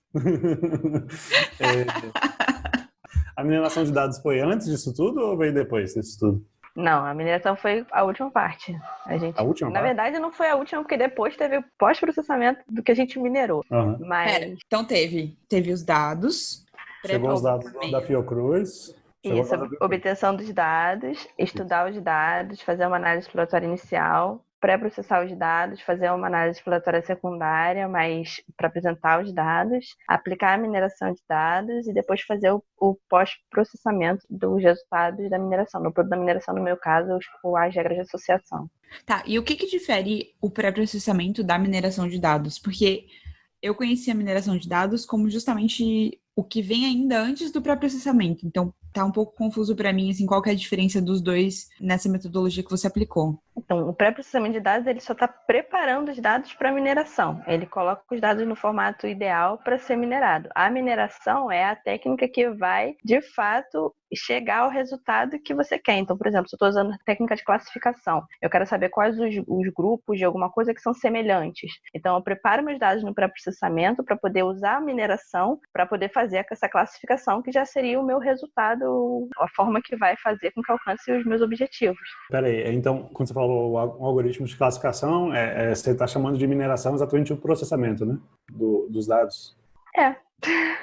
é, a mineração de dados foi antes disso tudo ou veio depois disso tudo? Não, a mineração foi a última parte. A gente, A última na parte? verdade, não foi a última, porque depois teve o pós-processamento do que a gente minerou. Aham. Mas Pera, então teve, teve os dados. Chegou os dados da Fiocruz. Isso, obtenção dos dados, estudar os dados, fazer uma análise exploratória inicial, pré-processar os dados, fazer uma análise exploratória secundária, mas para apresentar os dados, aplicar a mineração de dados e depois fazer o, o pós-processamento dos resultados da mineração. No produto da mineração, no meu caso, as regras de associação. Tá, e o que que difere o pré-processamento da mineração de dados? Porque eu conheci a mineração de dados como justamente o que vem ainda antes do pré-processamento. Então, tá um pouco confuso para mim, assim, qual que é a diferença dos dois nessa metodologia que você aplicou. Então, o pré-processamento de dados ele só está preparando os dados para mineração. Ele coloca os dados no formato ideal para ser minerado. A mineração é a técnica que vai, de fato, chegar ao resultado que você quer. Então, por exemplo, se eu estou usando técnica de classificação, eu quero saber quais os, os grupos de alguma coisa que são semelhantes. Então, eu preparo meus dados no pré-processamento para poder usar a mineração para poder fazer essa classificação, que já seria o meu resultado, a forma que vai fazer com que alcance os meus objetivos. Peraí, então, quando você falou algoritmo de classificação, é, é, você está chamando de mineração exatamente o processamento, né? Do- dos dados. É.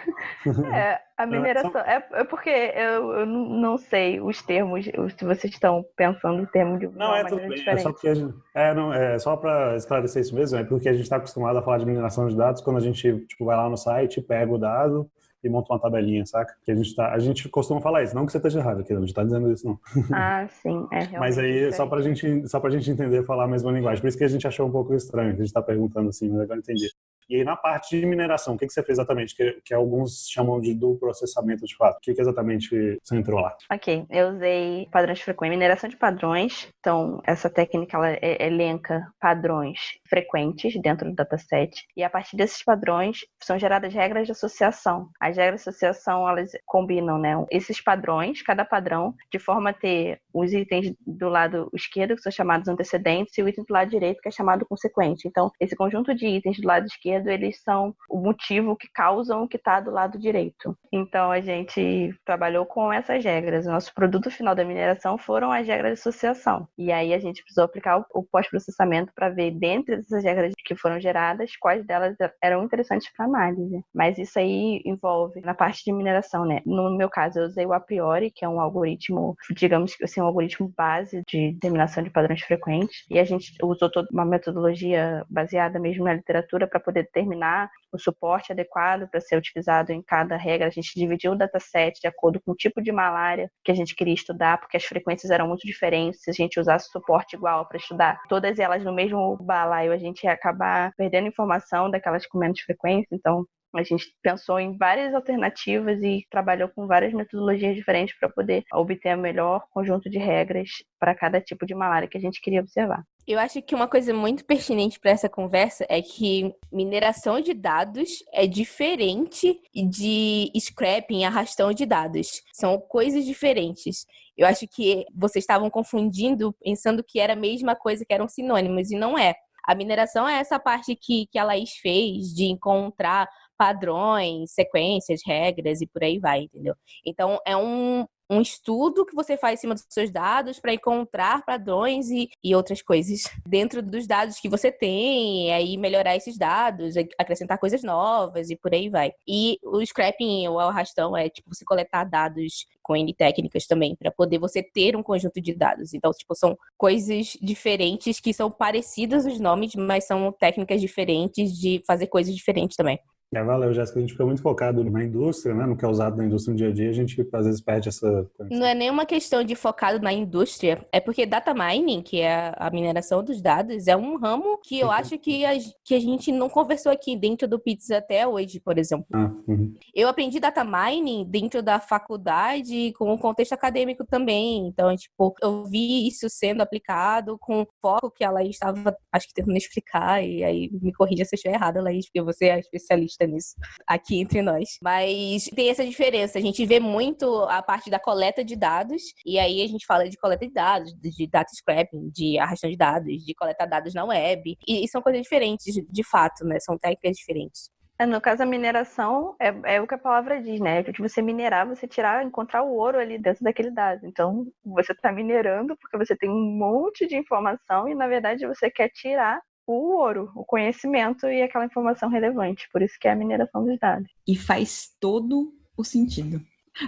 É, a mineração. É, é porque eu, eu não sei os termos, os- se vocês estão pensando o termo de Não, é tudo bem. É diferente. só porque gente, é, não, é só para esclarecer isso mesmo, é porque a gente está acostumado a falar de mineração de dados quando a gente tipo, vai lá no site, pega o dado e monta uma tabelinha, saca? Que a gente tá, a gente costuma falar isso, não que você esteja errado aqui, não, a gente tá dizendo isso não. Ah, sim, é realmente. Mas aí só pra gente, só pra gente entender falar a mesma linguagem. Por isso que a gente achou um pouco estranho, que a gente tá perguntando assim, mas agora eu entendi. E aí na parte de mineração, o que, que você fez exatamente? Que, que alguns chamam de do processamento de fato. O que, que exatamente você entrou lá? Ok, eu usei padrões frequentes, mineração de padrões. Então, essa técnica ela e- elenca padrões frequentes dentro do dataset. E a partir desses padrões são geradas regras de associação. As regras de associação elas combinam né, esses padrões, cada padrão, de forma a ter os itens do lado esquerdo, que são chamados antecedentes, e o item do lado direito, que é chamado consequente. Então, esse conjunto de itens do lado esquerdo, eles são o motivo que causam o que está do lado direito. Então, a gente trabalhou com essas regras. O nosso produto final da mineração foram as regras de associação. E aí a gente precisou aplicar o- pós-processamento para ver, dentre essas regras que foram geradas, quais delas eram interessantes para análise. Mas isso aí envolve na parte de mineração, né? No meu caso, eu usei o a priori, que é um algoritmo, digamos que assim, um algoritmo base de determinação de padrões frequentes. E a gente usou toda uma metodologia baseada mesmo na literatura para poder determinar o suporte adequado para ser utilizado em cada regra. A gente dividiu o dataset de acordo com o tipo de malária que a gente queria estudar, porque as frequências eram muito diferentes. Se a gente usasse suporte igual para estudar todas elas no mesmo balaio, a gente ia acabar perdendo informação daquelas com menos frequência. Então, a gente pensou em várias alternativas e trabalhou com várias metodologias diferentes para poder obter o melhor conjunto de regras para cada tipo de malária que a gente queria observar. Eu acho que uma coisa muito pertinente para essa conversa é que mineração de dados é diferente de scrapping, arrastão de dados. São coisas diferentes. Eu acho que vocês estavam confundindo, pensando que era a mesma coisa, que eram sinônimos, e não é. A mineração é essa parte que, que a Laís fez de encontrar padrões, sequências, regras e por aí vai, entendeu? Então, é um, um estudo que você faz em cima dos seus dados para encontrar padrões e, e outras coisas dentro dos dados que você tem, e aí melhorar esses dados, ac- acrescentar coisas novas e por aí vai. E o scrapping, o arrastão, é tipo você coletar dados com N técnicas também, para poder você ter um conjunto de dados. Então, tipo, são coisas diferentes que são parecidas os nomes, mas são técnicas diferentes de fazer coisas diferentes também. É, valeu, Jéssica. A gente fica muito focado na indústria, né? No que é usado na indústria no dia a dia, a gente às vezes perde essa. Não é nenhuma questão de focado na indústria, é porque data mining, que é a mineração dos dados, é um ramo que eu acho que a, que a gente não conversou aqui dentro do Pizza até hoje, por exemplo. Ah, uhum. Eu aprendi data mining dentro da faculdade com o contexto acadêmico também. Então, tipo, eu vi isso sendo aplicado com o foco que a Laís estava, acho que tentando explicar, e aí me corrija se eu estiver errada, Laís, porque você é especialista nisso aqui entre nós. Mas tem essa diferença. A gente vê muito a parte da coleta de dados, e aí a gente fala de coleta de dados, de data scrapping, de arrastão de dados, de coletar dados na web. E, e são coisas diferentes, de, fato, né? São técnicas diferentes. É, no caso, a mineração é, é o que a palavra diz, né? Que você minerar, você tirar, encontrar o ouro ali dentro daquele dado. Então, você está minerando porque você tem um monte de informação e, na verdade, você quer tirar o ouro, o conhecimento e aquela informação relevante. Por isso que é a mineração dos dados. E faz todo o sentido.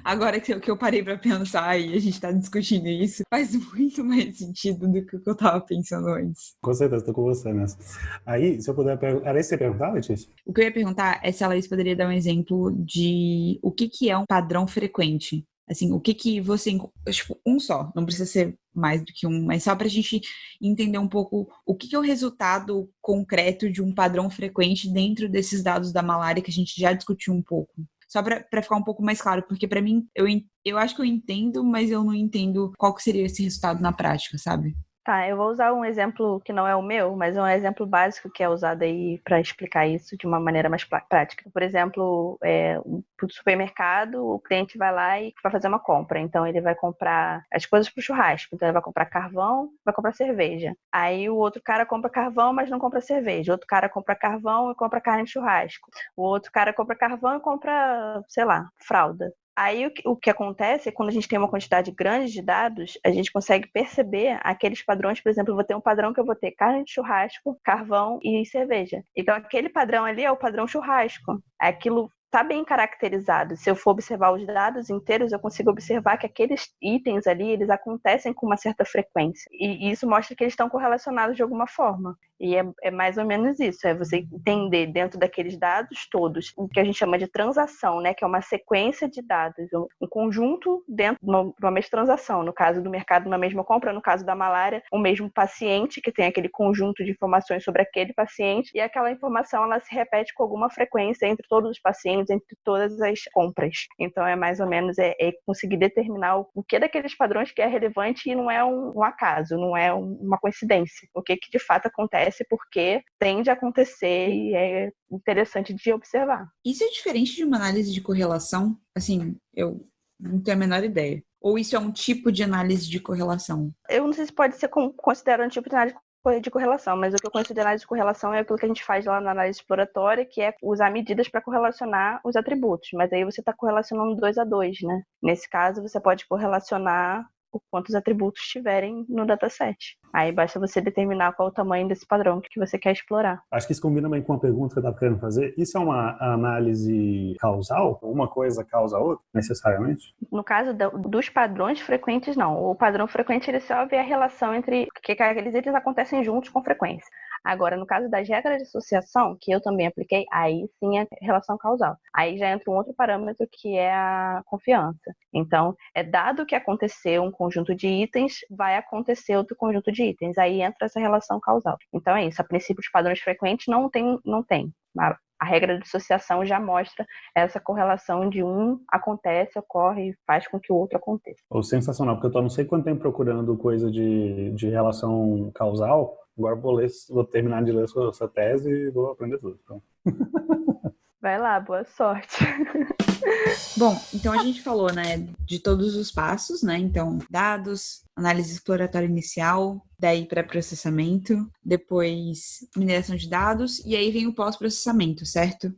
Agora que eu, que eu parei para pensar e a gente está discutindo isso, faz muito mais sentido do que o que eu estava pensando antes. Com certeza, estou com você nessa. Aí, se eu puder perguntar. Era isso que você ia perguntar, Letícia? O que eu ia perguntar é se a Laís poderia dar um exemplo de o que, que é um padrão frequente. Assim, o que que você. Tipo, um só, não precisa ser mais do que um, mas só para a gente entender um pouco o que, é o resultado concreto de um padrão frequente dentro desses dados da malária que a gente já discutiu um pouco. Só para ficar um pouco mais claro, porque para mim, eu, eu acho que eu entendo, mas eu não entendo qual que seria esse resultado na prática, sabe? Tá, eu vou usar um exemplo que não é o meu, mas é um exemplo básico que é usado aí para explicar isso de uma maneira mais prática. Por exemplo, é, o supermercado, o cliente vai lá e vai fazer uma compra. Então, ele vai comprar as coisas para o churrasco. Então, ele vai comprar carvão, vai comprar cerveja. Aí, o outro cara compra carvão, mas não compra cerveja. O outro cara compra carvão e compra carne de churrasco. O outro cara compra carvão e compra, sei lá, fralda. Aí o que, o que, acontece é quando a gente tem uma quantidade grande de dados, a gente consegue perceber aqueles padrões, por exemplo, eu vou ter um padrão que eu vou ter carne de churrasco, carvão e cerveja. Então aquele padrão ali é o padrão churrasco. Aquilo está bem caracterizado. Se eu for observar os dados inteiros, eu consigo observar que aqueles itens ali, eles acontecem com uma certa frequência. E isso mostra que eles estão correlacionados de alguma forma. E é, é, mais ou menos isso, é você entender dentro daqueles dados todos o que a gente chama de transação, né? Que é uma sequência de dados, um conjunto dentro de uma, uma mesma transação. No caso do mercado, uma mesma compra, no caso da malária, o mesmo paciente que tem aquele conjunto de informações sobre aquele paciente e aquela informação ela se repete com alguma frequência entre todos os pacientes, entre todas as compras. Então é mais ou menos é, é conseguir determinar o, que daqueles padrões que é relevante e não é um, um acaso, não é um, uma coincidência. O que que de fato acontece acontece porque tende a acontecer e é interessante de observar. Isso é diferente de uma análise de correlação? Assim, eu não tenho a menor ideia. Ou isso é um tipo de análise de correlação? Eu não sei se pode ser considerado um tipo de análise de correlação, mas o que eu conheço de análise de correlação é aquilo que a gente faz lá na análise exploratória, que é usar medidas para correlacionar os atributos. Mas aí você está correlacionando dois a dois, né? Nesse caso, você pode correlacionar o quantos atributos tiverem no dataset. Aí basta você determinar qual o tamanho desse padrão que você quer explorar. Acho que isso combina bem com uma pergunta que eu estava querendo fazer. Isso é uma análise causal? Uma coisa causa a outra, necessariamente? No caso dos padrões frequentes, não. O padrão frequente, ele só vê a relação entre que aqueles itens acontecem juntos com frequência. Agora, no caso das regras de associação, que eu também apliquei, aí sim é relação causal. Aí já entra um outro parâmetro que é a confiança. Então, é dado que aconteceu um conjunto de itens, vai acontecer outro conjunto de itens. Aí entra essa relação causal. Então é isso. A princípio, os padrões frequentes não tem, não tem. A regra de associação já mostra essa correlação de um acontece, ocorre e faz com que o outro aconteça. Oh, sensacional, porque eu estou não sei quanto tempo procurando coisa de, de relação causal Agora vou ler, vou terminar de ler sua tese e vou aprender tudo. Então. Vai lá, boa sorte. Bom, então a gente falou, né, de todos os passos, né? Então, dados, análise exploratória inicial, daí para processamento, depois mineração de dados e aí vem o pós-processamento, certo?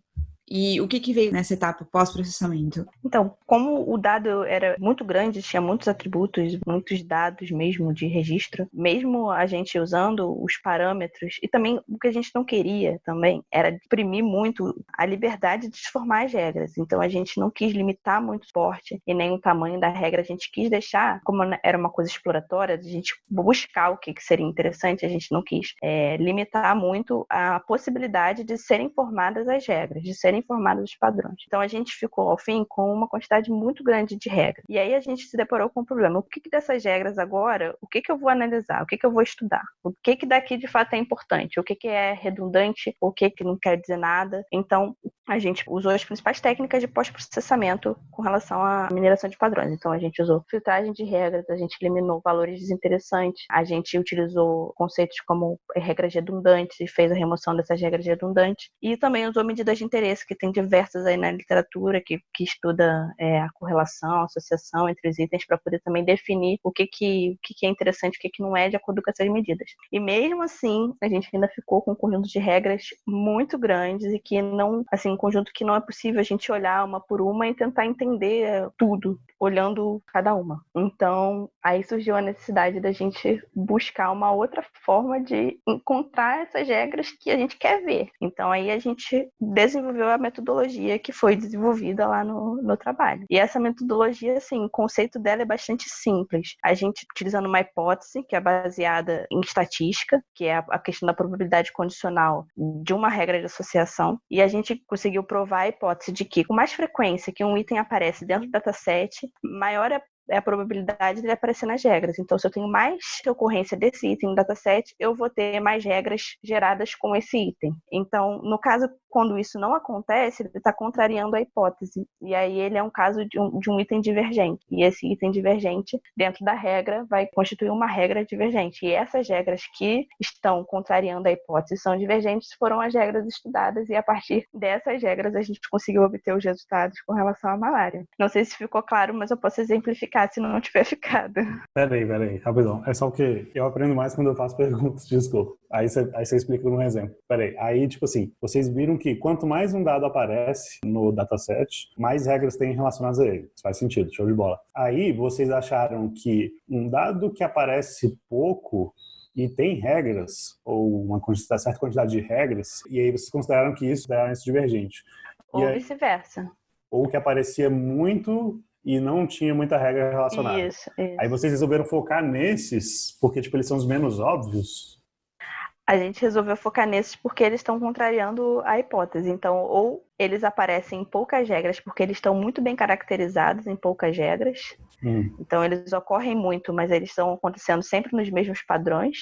E o que, que veio nessa etapa pós-processamento? Então, como o dado era muito grande, tinha muitos atributos, muitos dados mesmo de registro, mesmo a gente usando os parâmetros, e também o que a gente não queria também era imprimir muito a liberdade de formar as regras. Então, a gente não quis limitar muito o porte e nem o tamanho da regra, a gente quis deixar, como era uma coisa exploratória, a gente buscar o que seria interessante, a gente não quis é, limitar muito a possibilidade de serem formadas as regras, de serem serem informados dos padrões. Então a gente ficou, ao fim, com uma quantidade muito grande de regras. E aí a gente se deparou com o um problema. O que, que dessas regras agora, o que, que eu vou analisar? O que, que eu vou estudar? O que, que daqui de fato é importante? O que, que é redundante? O que, que não quer dizer nada? Então a gente usou as principais técnicas de pós-processamento com relação à mineração de padrões. Então a gente usou filtragem de regras, a gente eliminou valores desinteressantes, a gente utilizou conceitos como regras redundantes e fez a remoção dessas regras redundantes e também usou medidas de interesse que tem diversas aí na literatura que, que estuda é, a correlação, a associação entre os itens para poder também definir o que, que, o que, que é interessante e o que, que não é de acordo com essas medidas. E mesmo assim, a gente ainda ficou com um conjunto de regras muito grandes e que não, assim, um conjunto que não é possível a gente olhar uma por uma e tentar entender tudo, olhando cada uma. Então, aí surgiu a necessidade da gente buscar uma outra forma de encontrar essas regras que a gente quer ver. Então, aí a gente desenvolveu a metodologia que foi desenvolvida lá no, no trabalho. E essa metodologia, assim, o conceito dela é bastante simples. A gente utilizando uma hipótese que é baseada em estatística, que é a questão da probabilidade condicional de uma regra de associação, e a gente conseguiu provar a hipótese de que, com mais frequência que um item aparece dentro do dataset, maior é é a probabilidade dele aparecer nas regras. Então, se eu tenho mais ocorrência desse item no dataset, eu vou ter mais regras geradas com esse item. Então, no caso quando isso não acontece, ele está contrariando a hipótese. E aí ele é um caso de um, de um item divergente. E esse item divergente, dentro da regra, vai constituir uma regra divergente. E essas regras que estão contrariando a hipótese são divergentes foram as regras estudadas, e a partir dessas regras a gente conseguiu obter os resultados com relação à malária. Não sei se ficou claro, mas eu posso exemplificar se não tiver ficado. Peraí, peraí, rapidão. É só que eu aprendo mais quando eu faço perguntas, desculpa. Aí você, aí você explica num exemplo. Peraí, aí, tipo assim, vocês viram que quanto mais um dado aparece no dataset, mais regras tem relacionadas a ele. Isso faz sentido, show de bola. Aí, vocês acharam que um dado que aparece pouco e tem regras, ou uma quantidade, certa quantidade de regras, e aí vocês consideraram que isso era isso divergente. Ou vice-versa. Ou que aparecia muito e não tinha muita regra relacionada. Isso, isso. Aí vocês resolveram focar nesses, porque tipo, eles são os menos óbvios, a gente resolveu focar nesses porque eles estão contrariando a hipótese. Então, ou eles aparecem em poucas regras porque eles estão muito bem caracterizados em poucas regras. Hum. Então, eles ocorrem muito, mas eles estão acontecendo sempre nos mesmos padrões.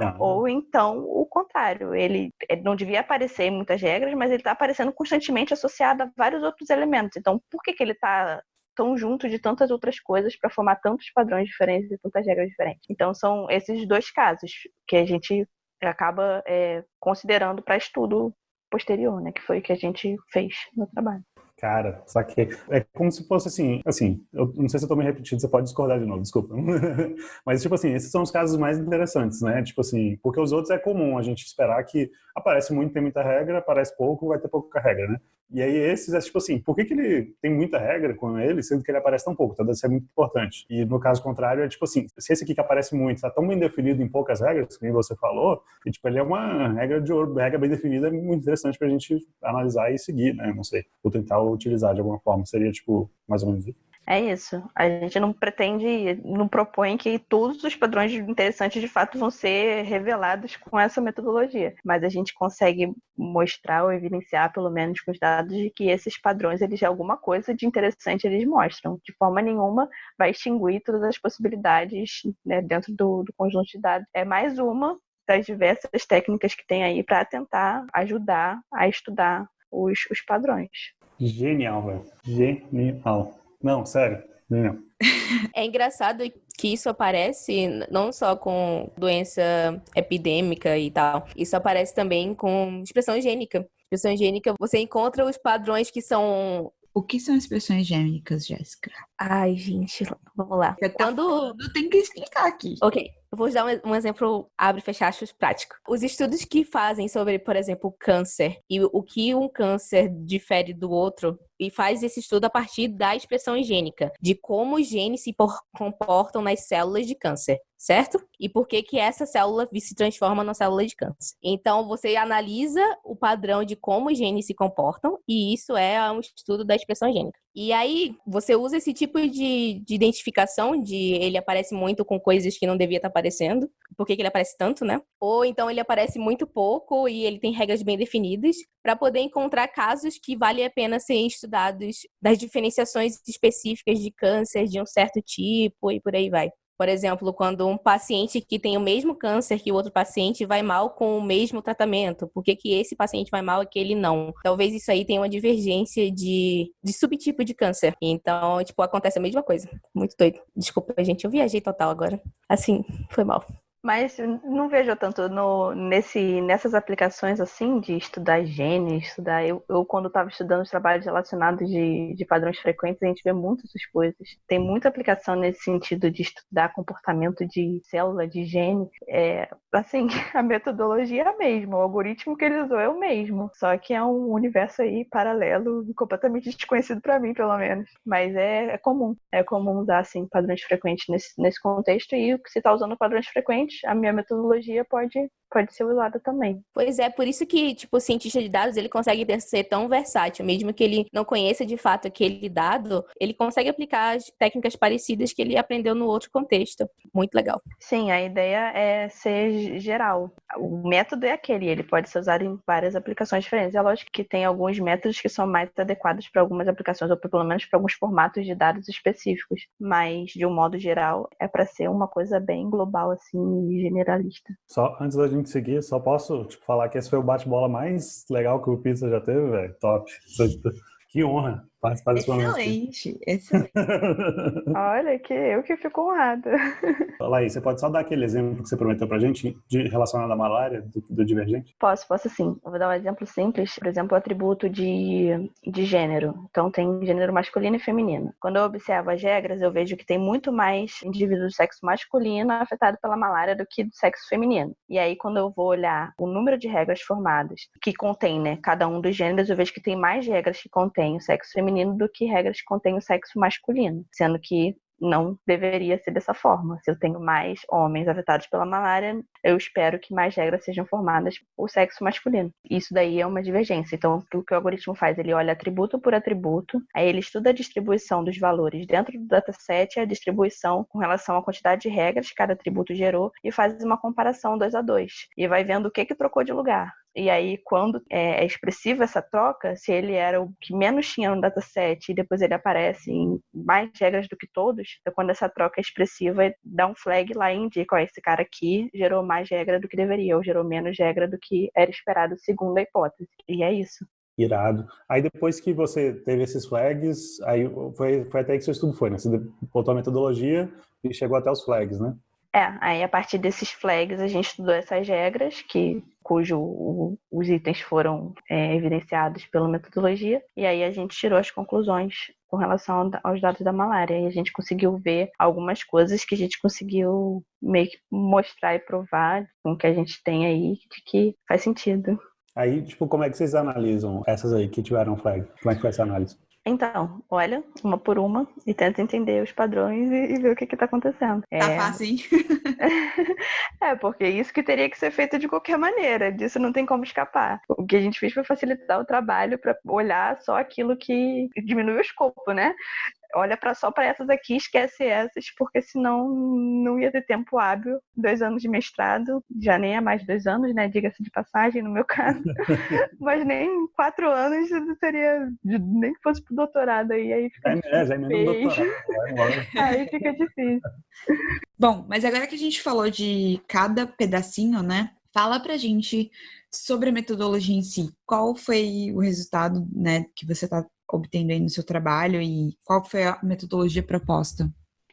Ah. Ou então o contrário, ele, ele, não devia aparecer em muitas regras, mas ele está aparecendo constantemente associado a vários outros elementos. Então, por que, que ele está tão junto de tantas outras coisas para formar tantos padrões diferentes e tantas regras diferentes? Então, são esses dois casos que a gente acaba é, considerando para estudo posterior, né? Que foi o que a gente fez no trabalho. Cara, só que é como se fosse assim, assim, eu não sei se eu tô me repetindo, você pode discordar de novo, desculpa. Mas, tipo assim, esses são os casos mais interessantes, né? Tipo assim, porque os outros é comum a gente esperar que aparece muito, tem muita regra, aparece pouco, vai ter pouca regra, né? E aí esses é tipo assim, por que, que ele tem muita regra com ele, sendo que ele aparece tão pouco? Então deve ser muito importante. E no caso contrário, é tipo assim, se esse aqui que aparece muito está tão bem definido em poucas regras, como você falou, e, tipo, ele é uma regra de ouro, regra bem definida, é muito interessante para a gente analisar e seguir, né? Não sei, ou tentar utilizar de alguma forma. Seria, tipo, mais ou menos isso. É isso. A gente não pretende, não propõe que todos os padrões interessantes de fato vão ser revelados com essa metodologia, mas a gente consegue mostrar ou evidenciar, pelo menos com os dados, de que esses padrões, eles alguma coisa de interessante eles mostram. De forma nenhuma vai extinguir todas as possibilidades né, dentro do, do conjunto de dados. É mais uma das diversas técnicas que tem aí para tentar ajudar a estudar os, os padrões. Genial, velho. Genial. Não, sério. Não. É engraçado que isso aparece não só com doença epidêmica e tal, isso aparece também com expressão gênica. Expressão gênica, você encontra os padrões que são o que são expressões gênicas, Jéssica? Ai, gente, vamos lá. Você tá Quando falando, tem que explicar aqui. Ok, eu vou dar um, exemplo abre e fecha aspas prático. Os estudos que fazem sobre, por exemplo, câncer e o que um câncer difere do outro e faz esse estudo a partir da expressão gênica, de como os genes se comportam nas células de câncer certo? E por que que essa célula se transforma na célula de câncer. Então, você analisa o padrão de como os genes se comportam, e isso é um estudo da expressão gênica. E aí, você usa esse tipo de, de identificação, de ele aparece muito com coisas que não devia estar aparecendo, por que ele aparece tanto, né? Ou então ele aparece muito pouco e ele tem regras bem definidas, para poder encontrar casos que vale a pena serem estudados das diferenciações específicas de câncer de um certo tipo e por aí vai. Por exemplo, quando um paciente que tem o mesmo câncer que o outro paciente vai mal com o mesmo tratamento, por que, que esse paciente vai mal e aquele não? Talvez isso aí tenha uma divergência de, de subtipo de câncer. Então, tipo, acontece a mesma coisa. Muito doido. Desculpa, gente, eu viajei total agora. Assim, foi mal. Mas não vejo tanto no, nesse, nessas aplicações assim de estudar genes, estudar. Eu, eu quando estava estudando os trabalhos relacionados de, de padrões frequentes, a gente vê muitas essas coisas. Tem muita aplicação nesse sentido de estudar comportamento de célula, de gene. É, assim, a metodologia é a mesma, o algoritmo que ele usou é o mesmo. Só que é um universo aí paralelo, completamente desconhecido para mim, pelo menos. Mas é, é comum. É comum usar assim padrões frequentes nesse, nesse contexto e se está usando padrões frequentes, a minha metodologia pode pode ser usada também. Pois é, por isso que, tipo, o cientista de dados, ele consegue ser tão versátil, mesmo que ele não conheça de fato aquele dado, ele consegue aplicar as técnicas parecidas que ele aprendeu no outro contexto. Muito legal. Sim, a ideia é ser geral. O método é aquele, ele pode ser usado em várias aplicações diferentes. É lógico que tem alguns métodos que são mais adequados para algumas aplicações, ou pelo menos para alguns formatos de dados específicos, mas de um modo geral é para ser uma coisa bem global assim, generalista. Só antes da gente seguir, só posso tipo, falar que esse foi o bate-bola mais legal que o Pizza já teve, velho. Top. Que honra participar desse momento. Excelente, excelente. Olha, que eu que fico honrada. Laís, você pode só dar aquele exemplo que você prometeu pra gente de, relacionado à malária, do, do, divergente? Posso, posso sim. Eu vou dar um exemplo simples. Por exemplo, o atributo de, de gênero. Então, tem gênero masculino e feminino. Quando eu observo as regras, eu vejo que tem muito mais indivíduos do sexo masculino afetado pela malária do que do sexo feminino. E aí, quando eu vou olhar o número de regras formadas que contém, né, cada um dos gêneros, eu vejo que tem mais regras que contém o sexo feminino feminino do que regras que contêm o sexo masculino, sendo que não deveria ser dessa forma. Se eu tenho mais homens afetados pela malária, eu espero que mais regras sejam formadas por sexo masculino. Isso daí é uma divergência. Então, o que o algoritmo faz? Ele olha atributo por atributo, aí ele estuda a distribuição dos valores dentro do dataset, a distribuição com relação à quantidade de regras que cada atributo gerou e faz uma comparação 2 a 2 e vai vendo o que que trocou de lugar. E aí, quando é, é expressiva essa troca, se ele era o que menos tinha no dataset e depois ele aparece em mais regras do que todos, então quando essa troca é expressiva, dá um flag lá e indica, ó, esse cara aqui gerou mais regra do que deveria, ou gerou menos regra do que era esperado segundo a hipótese. E é isso. Irado. Aí depois que você teve esses flags, aí foi, foi até que seu estudo foi, né? Você botou a metodologia e chegou até os flags, né? É, aí a partir desses flags a gente estudou essas regras, que, cujo o, os itens foram é, evidenciados pela metodologia, e aí a gente tirou as conclusões com relação aos dados da malária. E a gente conseguiu ver algumas coisas que a gente conseguiu meio que mostrar e provar com o que a gente tem aí, de que faz sentido. Aí, tipo, como é que vocês analisam essas aí que tiveram flag? Como é que foi essa análise? Então, olha, uma por uma, e tenta entender os padrões e, e ver o que está acontecendo. Tá é... fácil, hein? é, porque isso que teria que ser feito de qualquer maneira, disso não tem como escapar. O que a gente fez foi facilitar o trabalho para olhar só aquilo que diminui o escopo, né? Olha para só para essas aqui, esquece essas, porque senão não ia ter tempo hábil. Dois anos de mestrado, já nem é mais dois anos, né? Diga-se de passagem, no meu caso. Mas nem quatro anos seria, nem que fosse pro doutorado aí, aí fica é, é, já é doutorado. aí fica difícil. Bom, mas agora que a gente falou de cada pedacinho, né? Fala pra gente sobre a metodologia em si. Qual foi o resultado, né, que você está obtendo aí no seu trabalho e qual foi a metodologia proposta?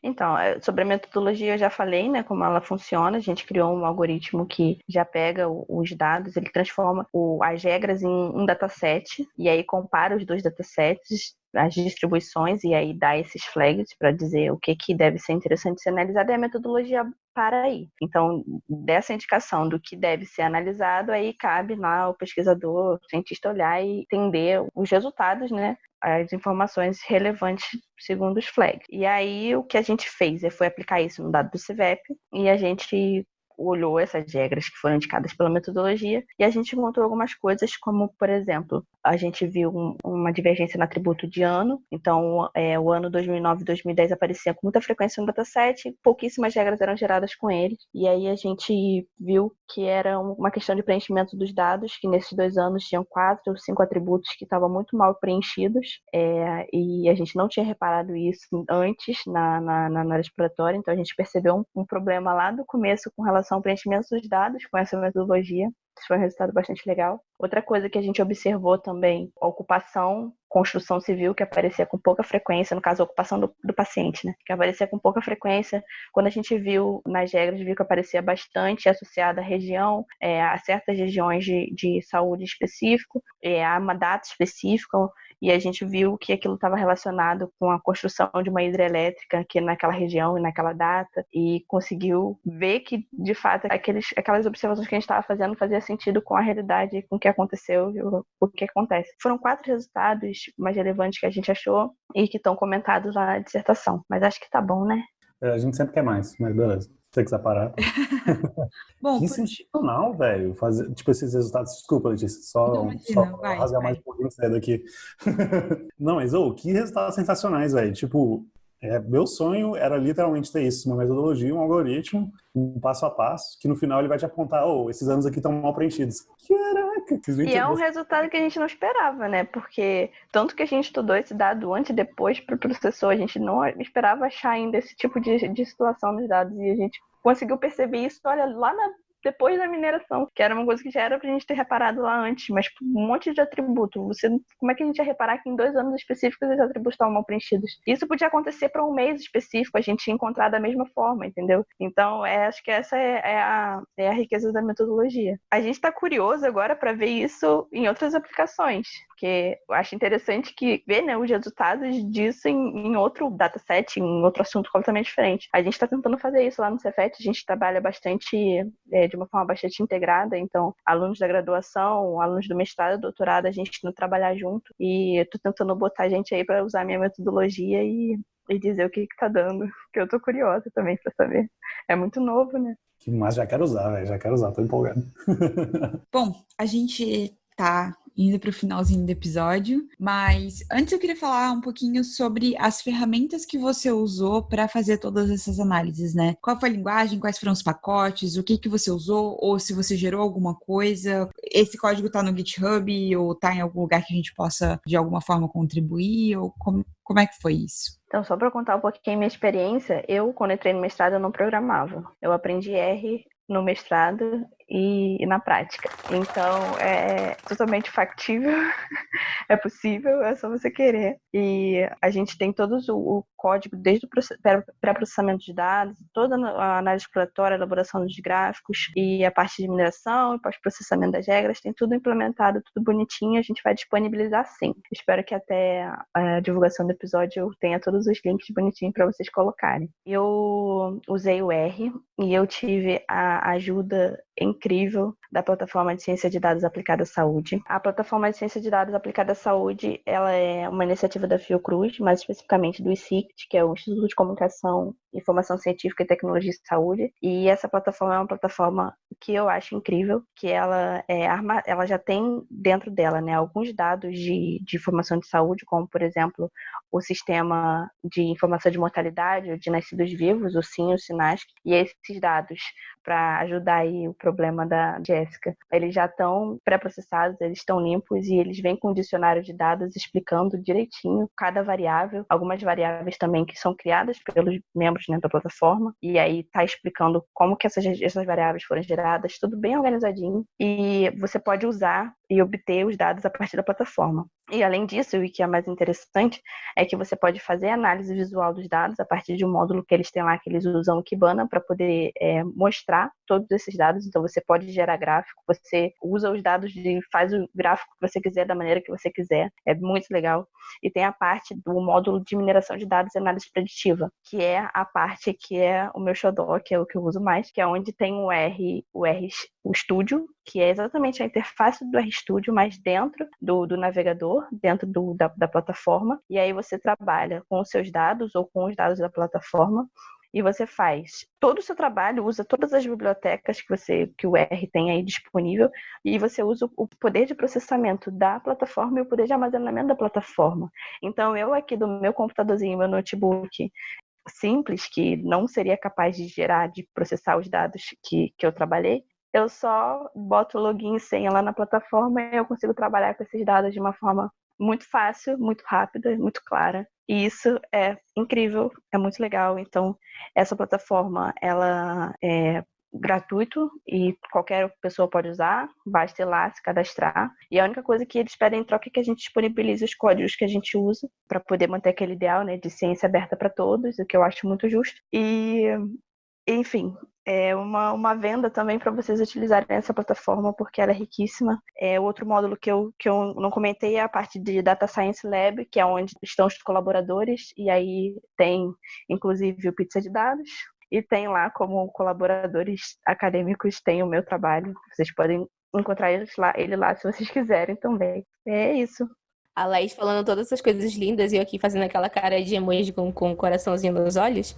Então, é, sobre a metodologia eu já falei, né, como ela funciona. A gente criou um algoritmo que já pega os dados, ele transforma as regras em um dataset e aí compara os dois datasets as distribuições e aí dá esses flags para dizer o que, que deve ser interessante ser analisado e a metodologia para aí. Então, dessa indicação do que deve ser analisado, aí cabe lá o pesquisador, o cientista olhar e entender os resultados, né? As informações relevantes segundo os flags. E aí, o que a gente fez foi aplicar isso no dado do CVEP e a gente olhou essas regras que foram indicadas pela metodologia e a gente encontrou algumas coisas, como, por exemplo, a gente viu um, uma divergência no atributo de ano. Então, é, o ano 2009 e 2010 aparecia com muita frequência no dataset, pouquíssimas regras eram geradas com ele. E aí a gente viu que era uma questão de preenchimento dos dados, que nesses dois anos tinham quatro ou cinco atributos que estavam muito mal preenchidos. É, e a gente não tinha reparado isso antes na, na, na análise exploratória, então a gente percebeu um, um problema lá do começo com relação ao preenchimento dos dados com essa metodologia. Isso foi um resultado bastante legal. Outra coisa que a gente observou também, a ocupação, construção civil, que aparecia com pouca frequência, no caso, a ocupação do, do, paciente, né? Que aparecia com pouca frequência. Quando a gente viu nas regras, viu que aparecia bastante associada à região, é, a certas regiões de, de saúde específico, é, a uma data específica, e a gente viu que aquilo estava relacionado com a construção de uma hidrelétrica aqui naquela região e naquela data, e conseguiu ver que, de fato, aqueles, aquelas observações que a gente estava fazendo fazia sentido com a realidade, com que aconteceu e o, que acontece. Foram quatro resultados mais relevantes que a gente achou e que estão comentados lá na dissertação, mas acho que tá bom, né? É, a gente sempre quer mais, mas beleza. Se você quiser parar. Bom, que sensacional, velho. Fazer, tipo, esses resultados. Desculpa, Letícia, só, imagina, só vai, rasgar vai. mais um pouquinho cedo aqui. Não, mas, ô, oh, que resultados sensacionais, velho. Tipo, é, meu sonho era literalmente ter isso, uma metodologia, um algoritmo, um passo a passo, que no final ele vai te apontar, oh, esses anos aqui estão mal preenchidos. Caraca! E é um resultado que a gente não esperava, né? Porque tanto que a gente estudou esse dado antes e depois para o processor, a gente não esperava achar ainda esse tipo de, de situação nos dados e a gente conseguiu perceber isso, olha, lá na depois da mineração, que era uma coisa que já era pra gente ter reparado lá antes, mas um monte de atributo. Você, como é que a gente ia reparar que em dois anos específicos esses atributos estavam mal preenchidos? Isso podia acontecer para um mês específico, a gente ia encontrar da mesma forma, entendeu? Então, é, acho que essa é, é, a, é a riqueza da metodologia. A gente está curioso agora para ver isso em outras aplicações, porque eu acho interessante que ver né, os resultados disso em, em outro dataset, em outro assunto completamente diferente. A gente está tentando fazer isso lá no Cefet, a gente trabalha bastante é, de uma forma bastante integrada, então alunos da graduação, alunos do mestrado, doutorado, a gente não trabalhar junto e eu tô tentando botar a gente aí para usar minha metodologia e, e dizer o que que tá dando, que eu tô curiosa também para saber. É muito novo, né? Mas já quero usar, véio, já quero usar, tô empolgado. Bom, a gente tá indo para o finalzinho do episódio, mas antes eu queria falar um pouquinho sobre as ferramentas que você usou para fazer todas essas análises, né? Qual foi a linguagem, quais foram os pacotes, o que que você usou, ou se você gerou alguma coisa. Esse código está no GitHub ou está em algum lugar que a gente possa de alguma forma contribuir, ou como, como é que foi isso? Então, só para contar um pouquinho a minha experiência, eu, quando entrei no mestrado, eu não programava. Eu aprendi R no mestrado e, na prática. Então, é totalmente factível, é possível, é só você querer. E a gente tem todos o, o código, desde o pré-processamento de dados, toda a análise exploratória, elaboração dos gráficos e a parte de mineração e pós-processamento das regras, tem tudo implementado, tudo bonitinho, a gente vai disponibilizar sim. Espero que até a divulgação do episódio eu tenha todos os links bonitinhos para vocês colocarem. Eu usei o R e eu tive a ajuda incrível da plataforma de ciência de dados aplicada à saúde. A plataforma de ciência de dados aplicada à saúde, ela é uma iniciativa da Fiocruz, mais especificamente do ICICT, que é o Instituto de Comunicação, Informação Científica e Tecnologia de Saúde. E essa plataforma é uma plataforma que eu acho incrível, que ela é ela já tem dentro dela, né, alguns dados de, de informação de saúde, como por exemplo o sistema de informação de mortalidade de nascidos vivos, o SIN, o SINASC, e esses dados para ajudar aí o problema da Jéssica. Eles já estão pré-processados, eles estão limpos e eles vêm com um dicionário de dados explicando direitinho cada variável, algumas variáveis também que são criadas pelos membros dentro da plataforma, e aí está explicando como que essas, essas variáveis foram geradas, tudo bem organizadinho, e você pode usar e obter os dados a partir da plataforma. E além disso, o que é mais interessante é que você pode fazer análise visual dos dados a partir de um módulo que eles têm lá, que eles usam o Kibana para poder é, mostrar todos esses dados. Então você pode gerar gráfico, você usa os dados e faz o gráfico que você quiser da maneira que você quiser. É muito legal. E tem a parte do módulo de mineração de dados e análise preditiva, que é a parte que é o meu xodó, que é o que eu uso mais, que é onde tem o R, o R, o Studio, que é exatamente a interface do RStudio, mas dentro do, do navegador, dentro do, da, da plataforma. E aí você trabalha com os seus dados ou com os dados da plataforma e você faz todo o seu trabalho, usa todas as bibliotecas que você que o R tem aí disponível e você usa o poder de processamento da plataforma e o poder de armazenamento da plataforma. Então eu aqui do meu computadorzinho, meu notebook simples que não seria capaz de gerar, de processar os dados que, que eu trabalhei, eu só boto login e senha lá na plataforma e eu consigo trabalhar com esses dados de uma forma muito fácil, muito rápida, muito clara. E isso é incrível, é muito legal. Então, essa plataforma, ela é gratuito e qualquer pessoa pode usar, basta ir lá se cadastrar. E a única coisa que eles pedem em troca é que a gente disponibilize os códigos que a gente usa para poder manter aquele ideal né, de ciência aberta para todos, o que eu acho muito justo. E, enfim, é uma, uma venda também para vocês utilizarem essa plataforma, porque ela é riquíssima. É, outro módulo que eu, que eu não comentei é a parte de Data Science Lab, que é onde estão os colaboradores, e aí tem, inclusive, o Pizza de Dados, e tem lá como colaboradores acadêmicos, tem o meu trabalho. Vocês podem encontrar ele lá, ele lá se vocês quiserem também. É isso. A Laís falando todas essas coisas lindas e eu aqui fazendo aquela cara de emoji com, com um coraçãozinho nos olhos.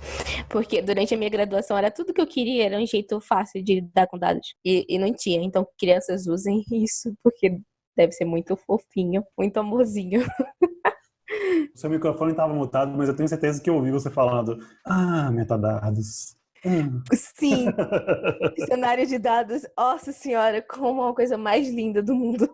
Porque durante a minha graduação era tudo que eu queria, era um jeito fácil de lidar com dados. E, e não tinha. Então, crianças usem isso, porque deve ser muito fofinho, muito amorzinho. Seu microfone estava mutado, mas eu tenho certeza que eu ouvi você falando. Ah, metadados. Hum. Sim, cenário de dados. Nossa senhora, como uma coisa mais linda do mundo.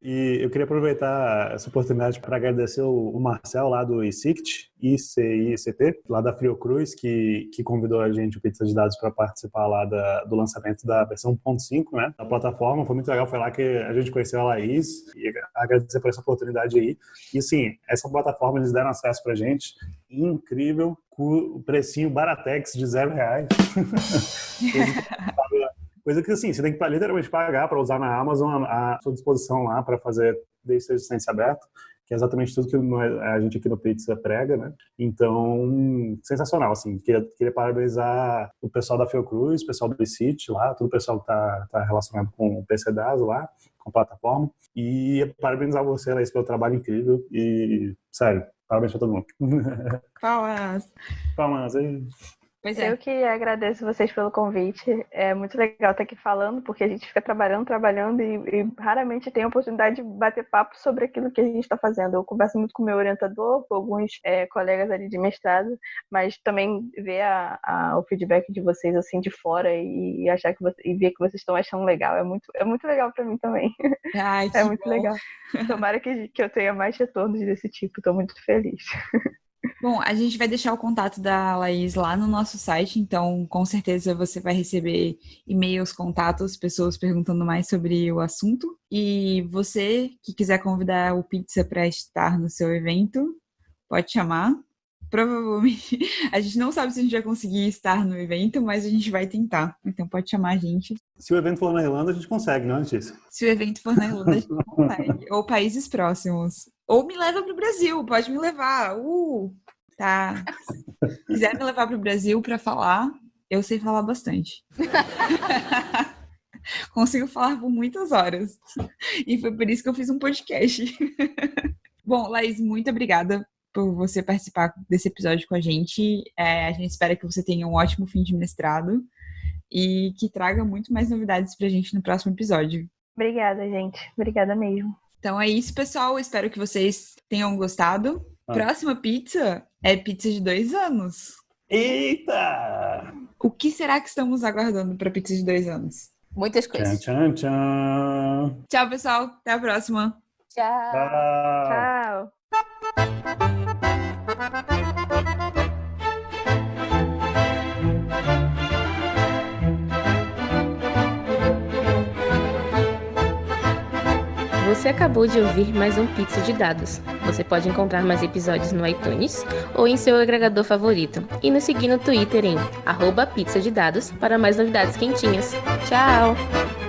E eu queria aproveitar essa oportunidade para agradecer o Marcel lá do ICICT, ICICT, lá da Fiocruz, que, que convidou a gente, o Pizza de Dados, para participar lá da, do lançamento da versão 1.5, né, da plataforma. Foi muito legal, foi lá que a gente conheceu a Laís e agradecer por essa oportunidade aí. E sim, essa plataforma eles deram acesso para a gente, incrível, com o precinho Baratex de zero reais. Coisa que, assim, você tem que literalmente pagar para usar na Amazon à sua disposição lá para fazer desde ser licença aberta, que é exatamente tudo que a gente aqui no Pizza prega, né? Então, sensacional, assim. Queria, queria parabenizar o pessoal da Fiocruz, o pessoal do ICIT lá, todo o pessoal que está tá relacionado com o PCDAS lá, com a plataforma. E parabenizar você, Laís, pelo trabalho incrível. E, sério, parabéns para todo mundo. Palmas! Palmas! Aí. Pois é. Eu que agradeço vocês pelo convite. É muito legal estar aqui falando, porque a gente fica trabalhando, trabalhando e, e raramente tem a oportunidade de bater papo sobre aquilo que a gente está fazendo. Eu converso muito com o meu orientador, com alguns é, colegas ali de mestrado, mas também ver a, a, o feedback de vocês assim de fora e, e achar que você, e ver que vocês estão achando legal é muito, é muito legal para mim também. Ai, é muito bom. legal. Tomara que, que eu tenha mais retornos desse tipo. Estou muito feliz. Bom, a gente vai deixar o contato da Laís lá no nosso site, então com certeza você vai receber e-mails, contatos, pessoas perguntando mais sobre o assunto. E você que quiser convidar o Pizza para estar no seu evento, pode chamar. Provavelmente a gente não sabe se a gente vai conseguir estar no evento, mas a gente vai tentar. Então pode chamar a gente. Se o evento for na Irlanda, a gente consegue, não é? Se o evento for na Irlanda, a gente consegue. Ou países próximos. Ou me leva para o Brasil, pode me levar. Uh! Tá. Se quiser me levar para o Brasil para falar, eu sei falar bastante. Consigo falar por muitas horas. E foi por isso que eu fiz um podcast. Bom, Laís, muito obrigada por você participar desse episódio com a gente. É, a gente espera que você tenha um ótimo fim de mestrado e que traga muito mais novidades para a gente no próximo episódio. Obrigada, gente. Obrigada mesmo. Então é isso, pessoal. Espero que vocês tenham gostado. Ah. Próxima pizza é pizza de dois anos. Eita! O que será que estamos aguardando para pizza de dois anos? Muitas coisas. Tchau, tchau, tchau. Tchau, pessoal. Até a próxima. Tchau. Tchau. Tchau. Você acabou de ouvir mais um Pizza de Dados. Você pode encontrar mais episódios no iTunes ou em seu agregador favorito. E nos seguir no Twitter em arroba pizza de dados para mais novidades quentinhas. Tchau!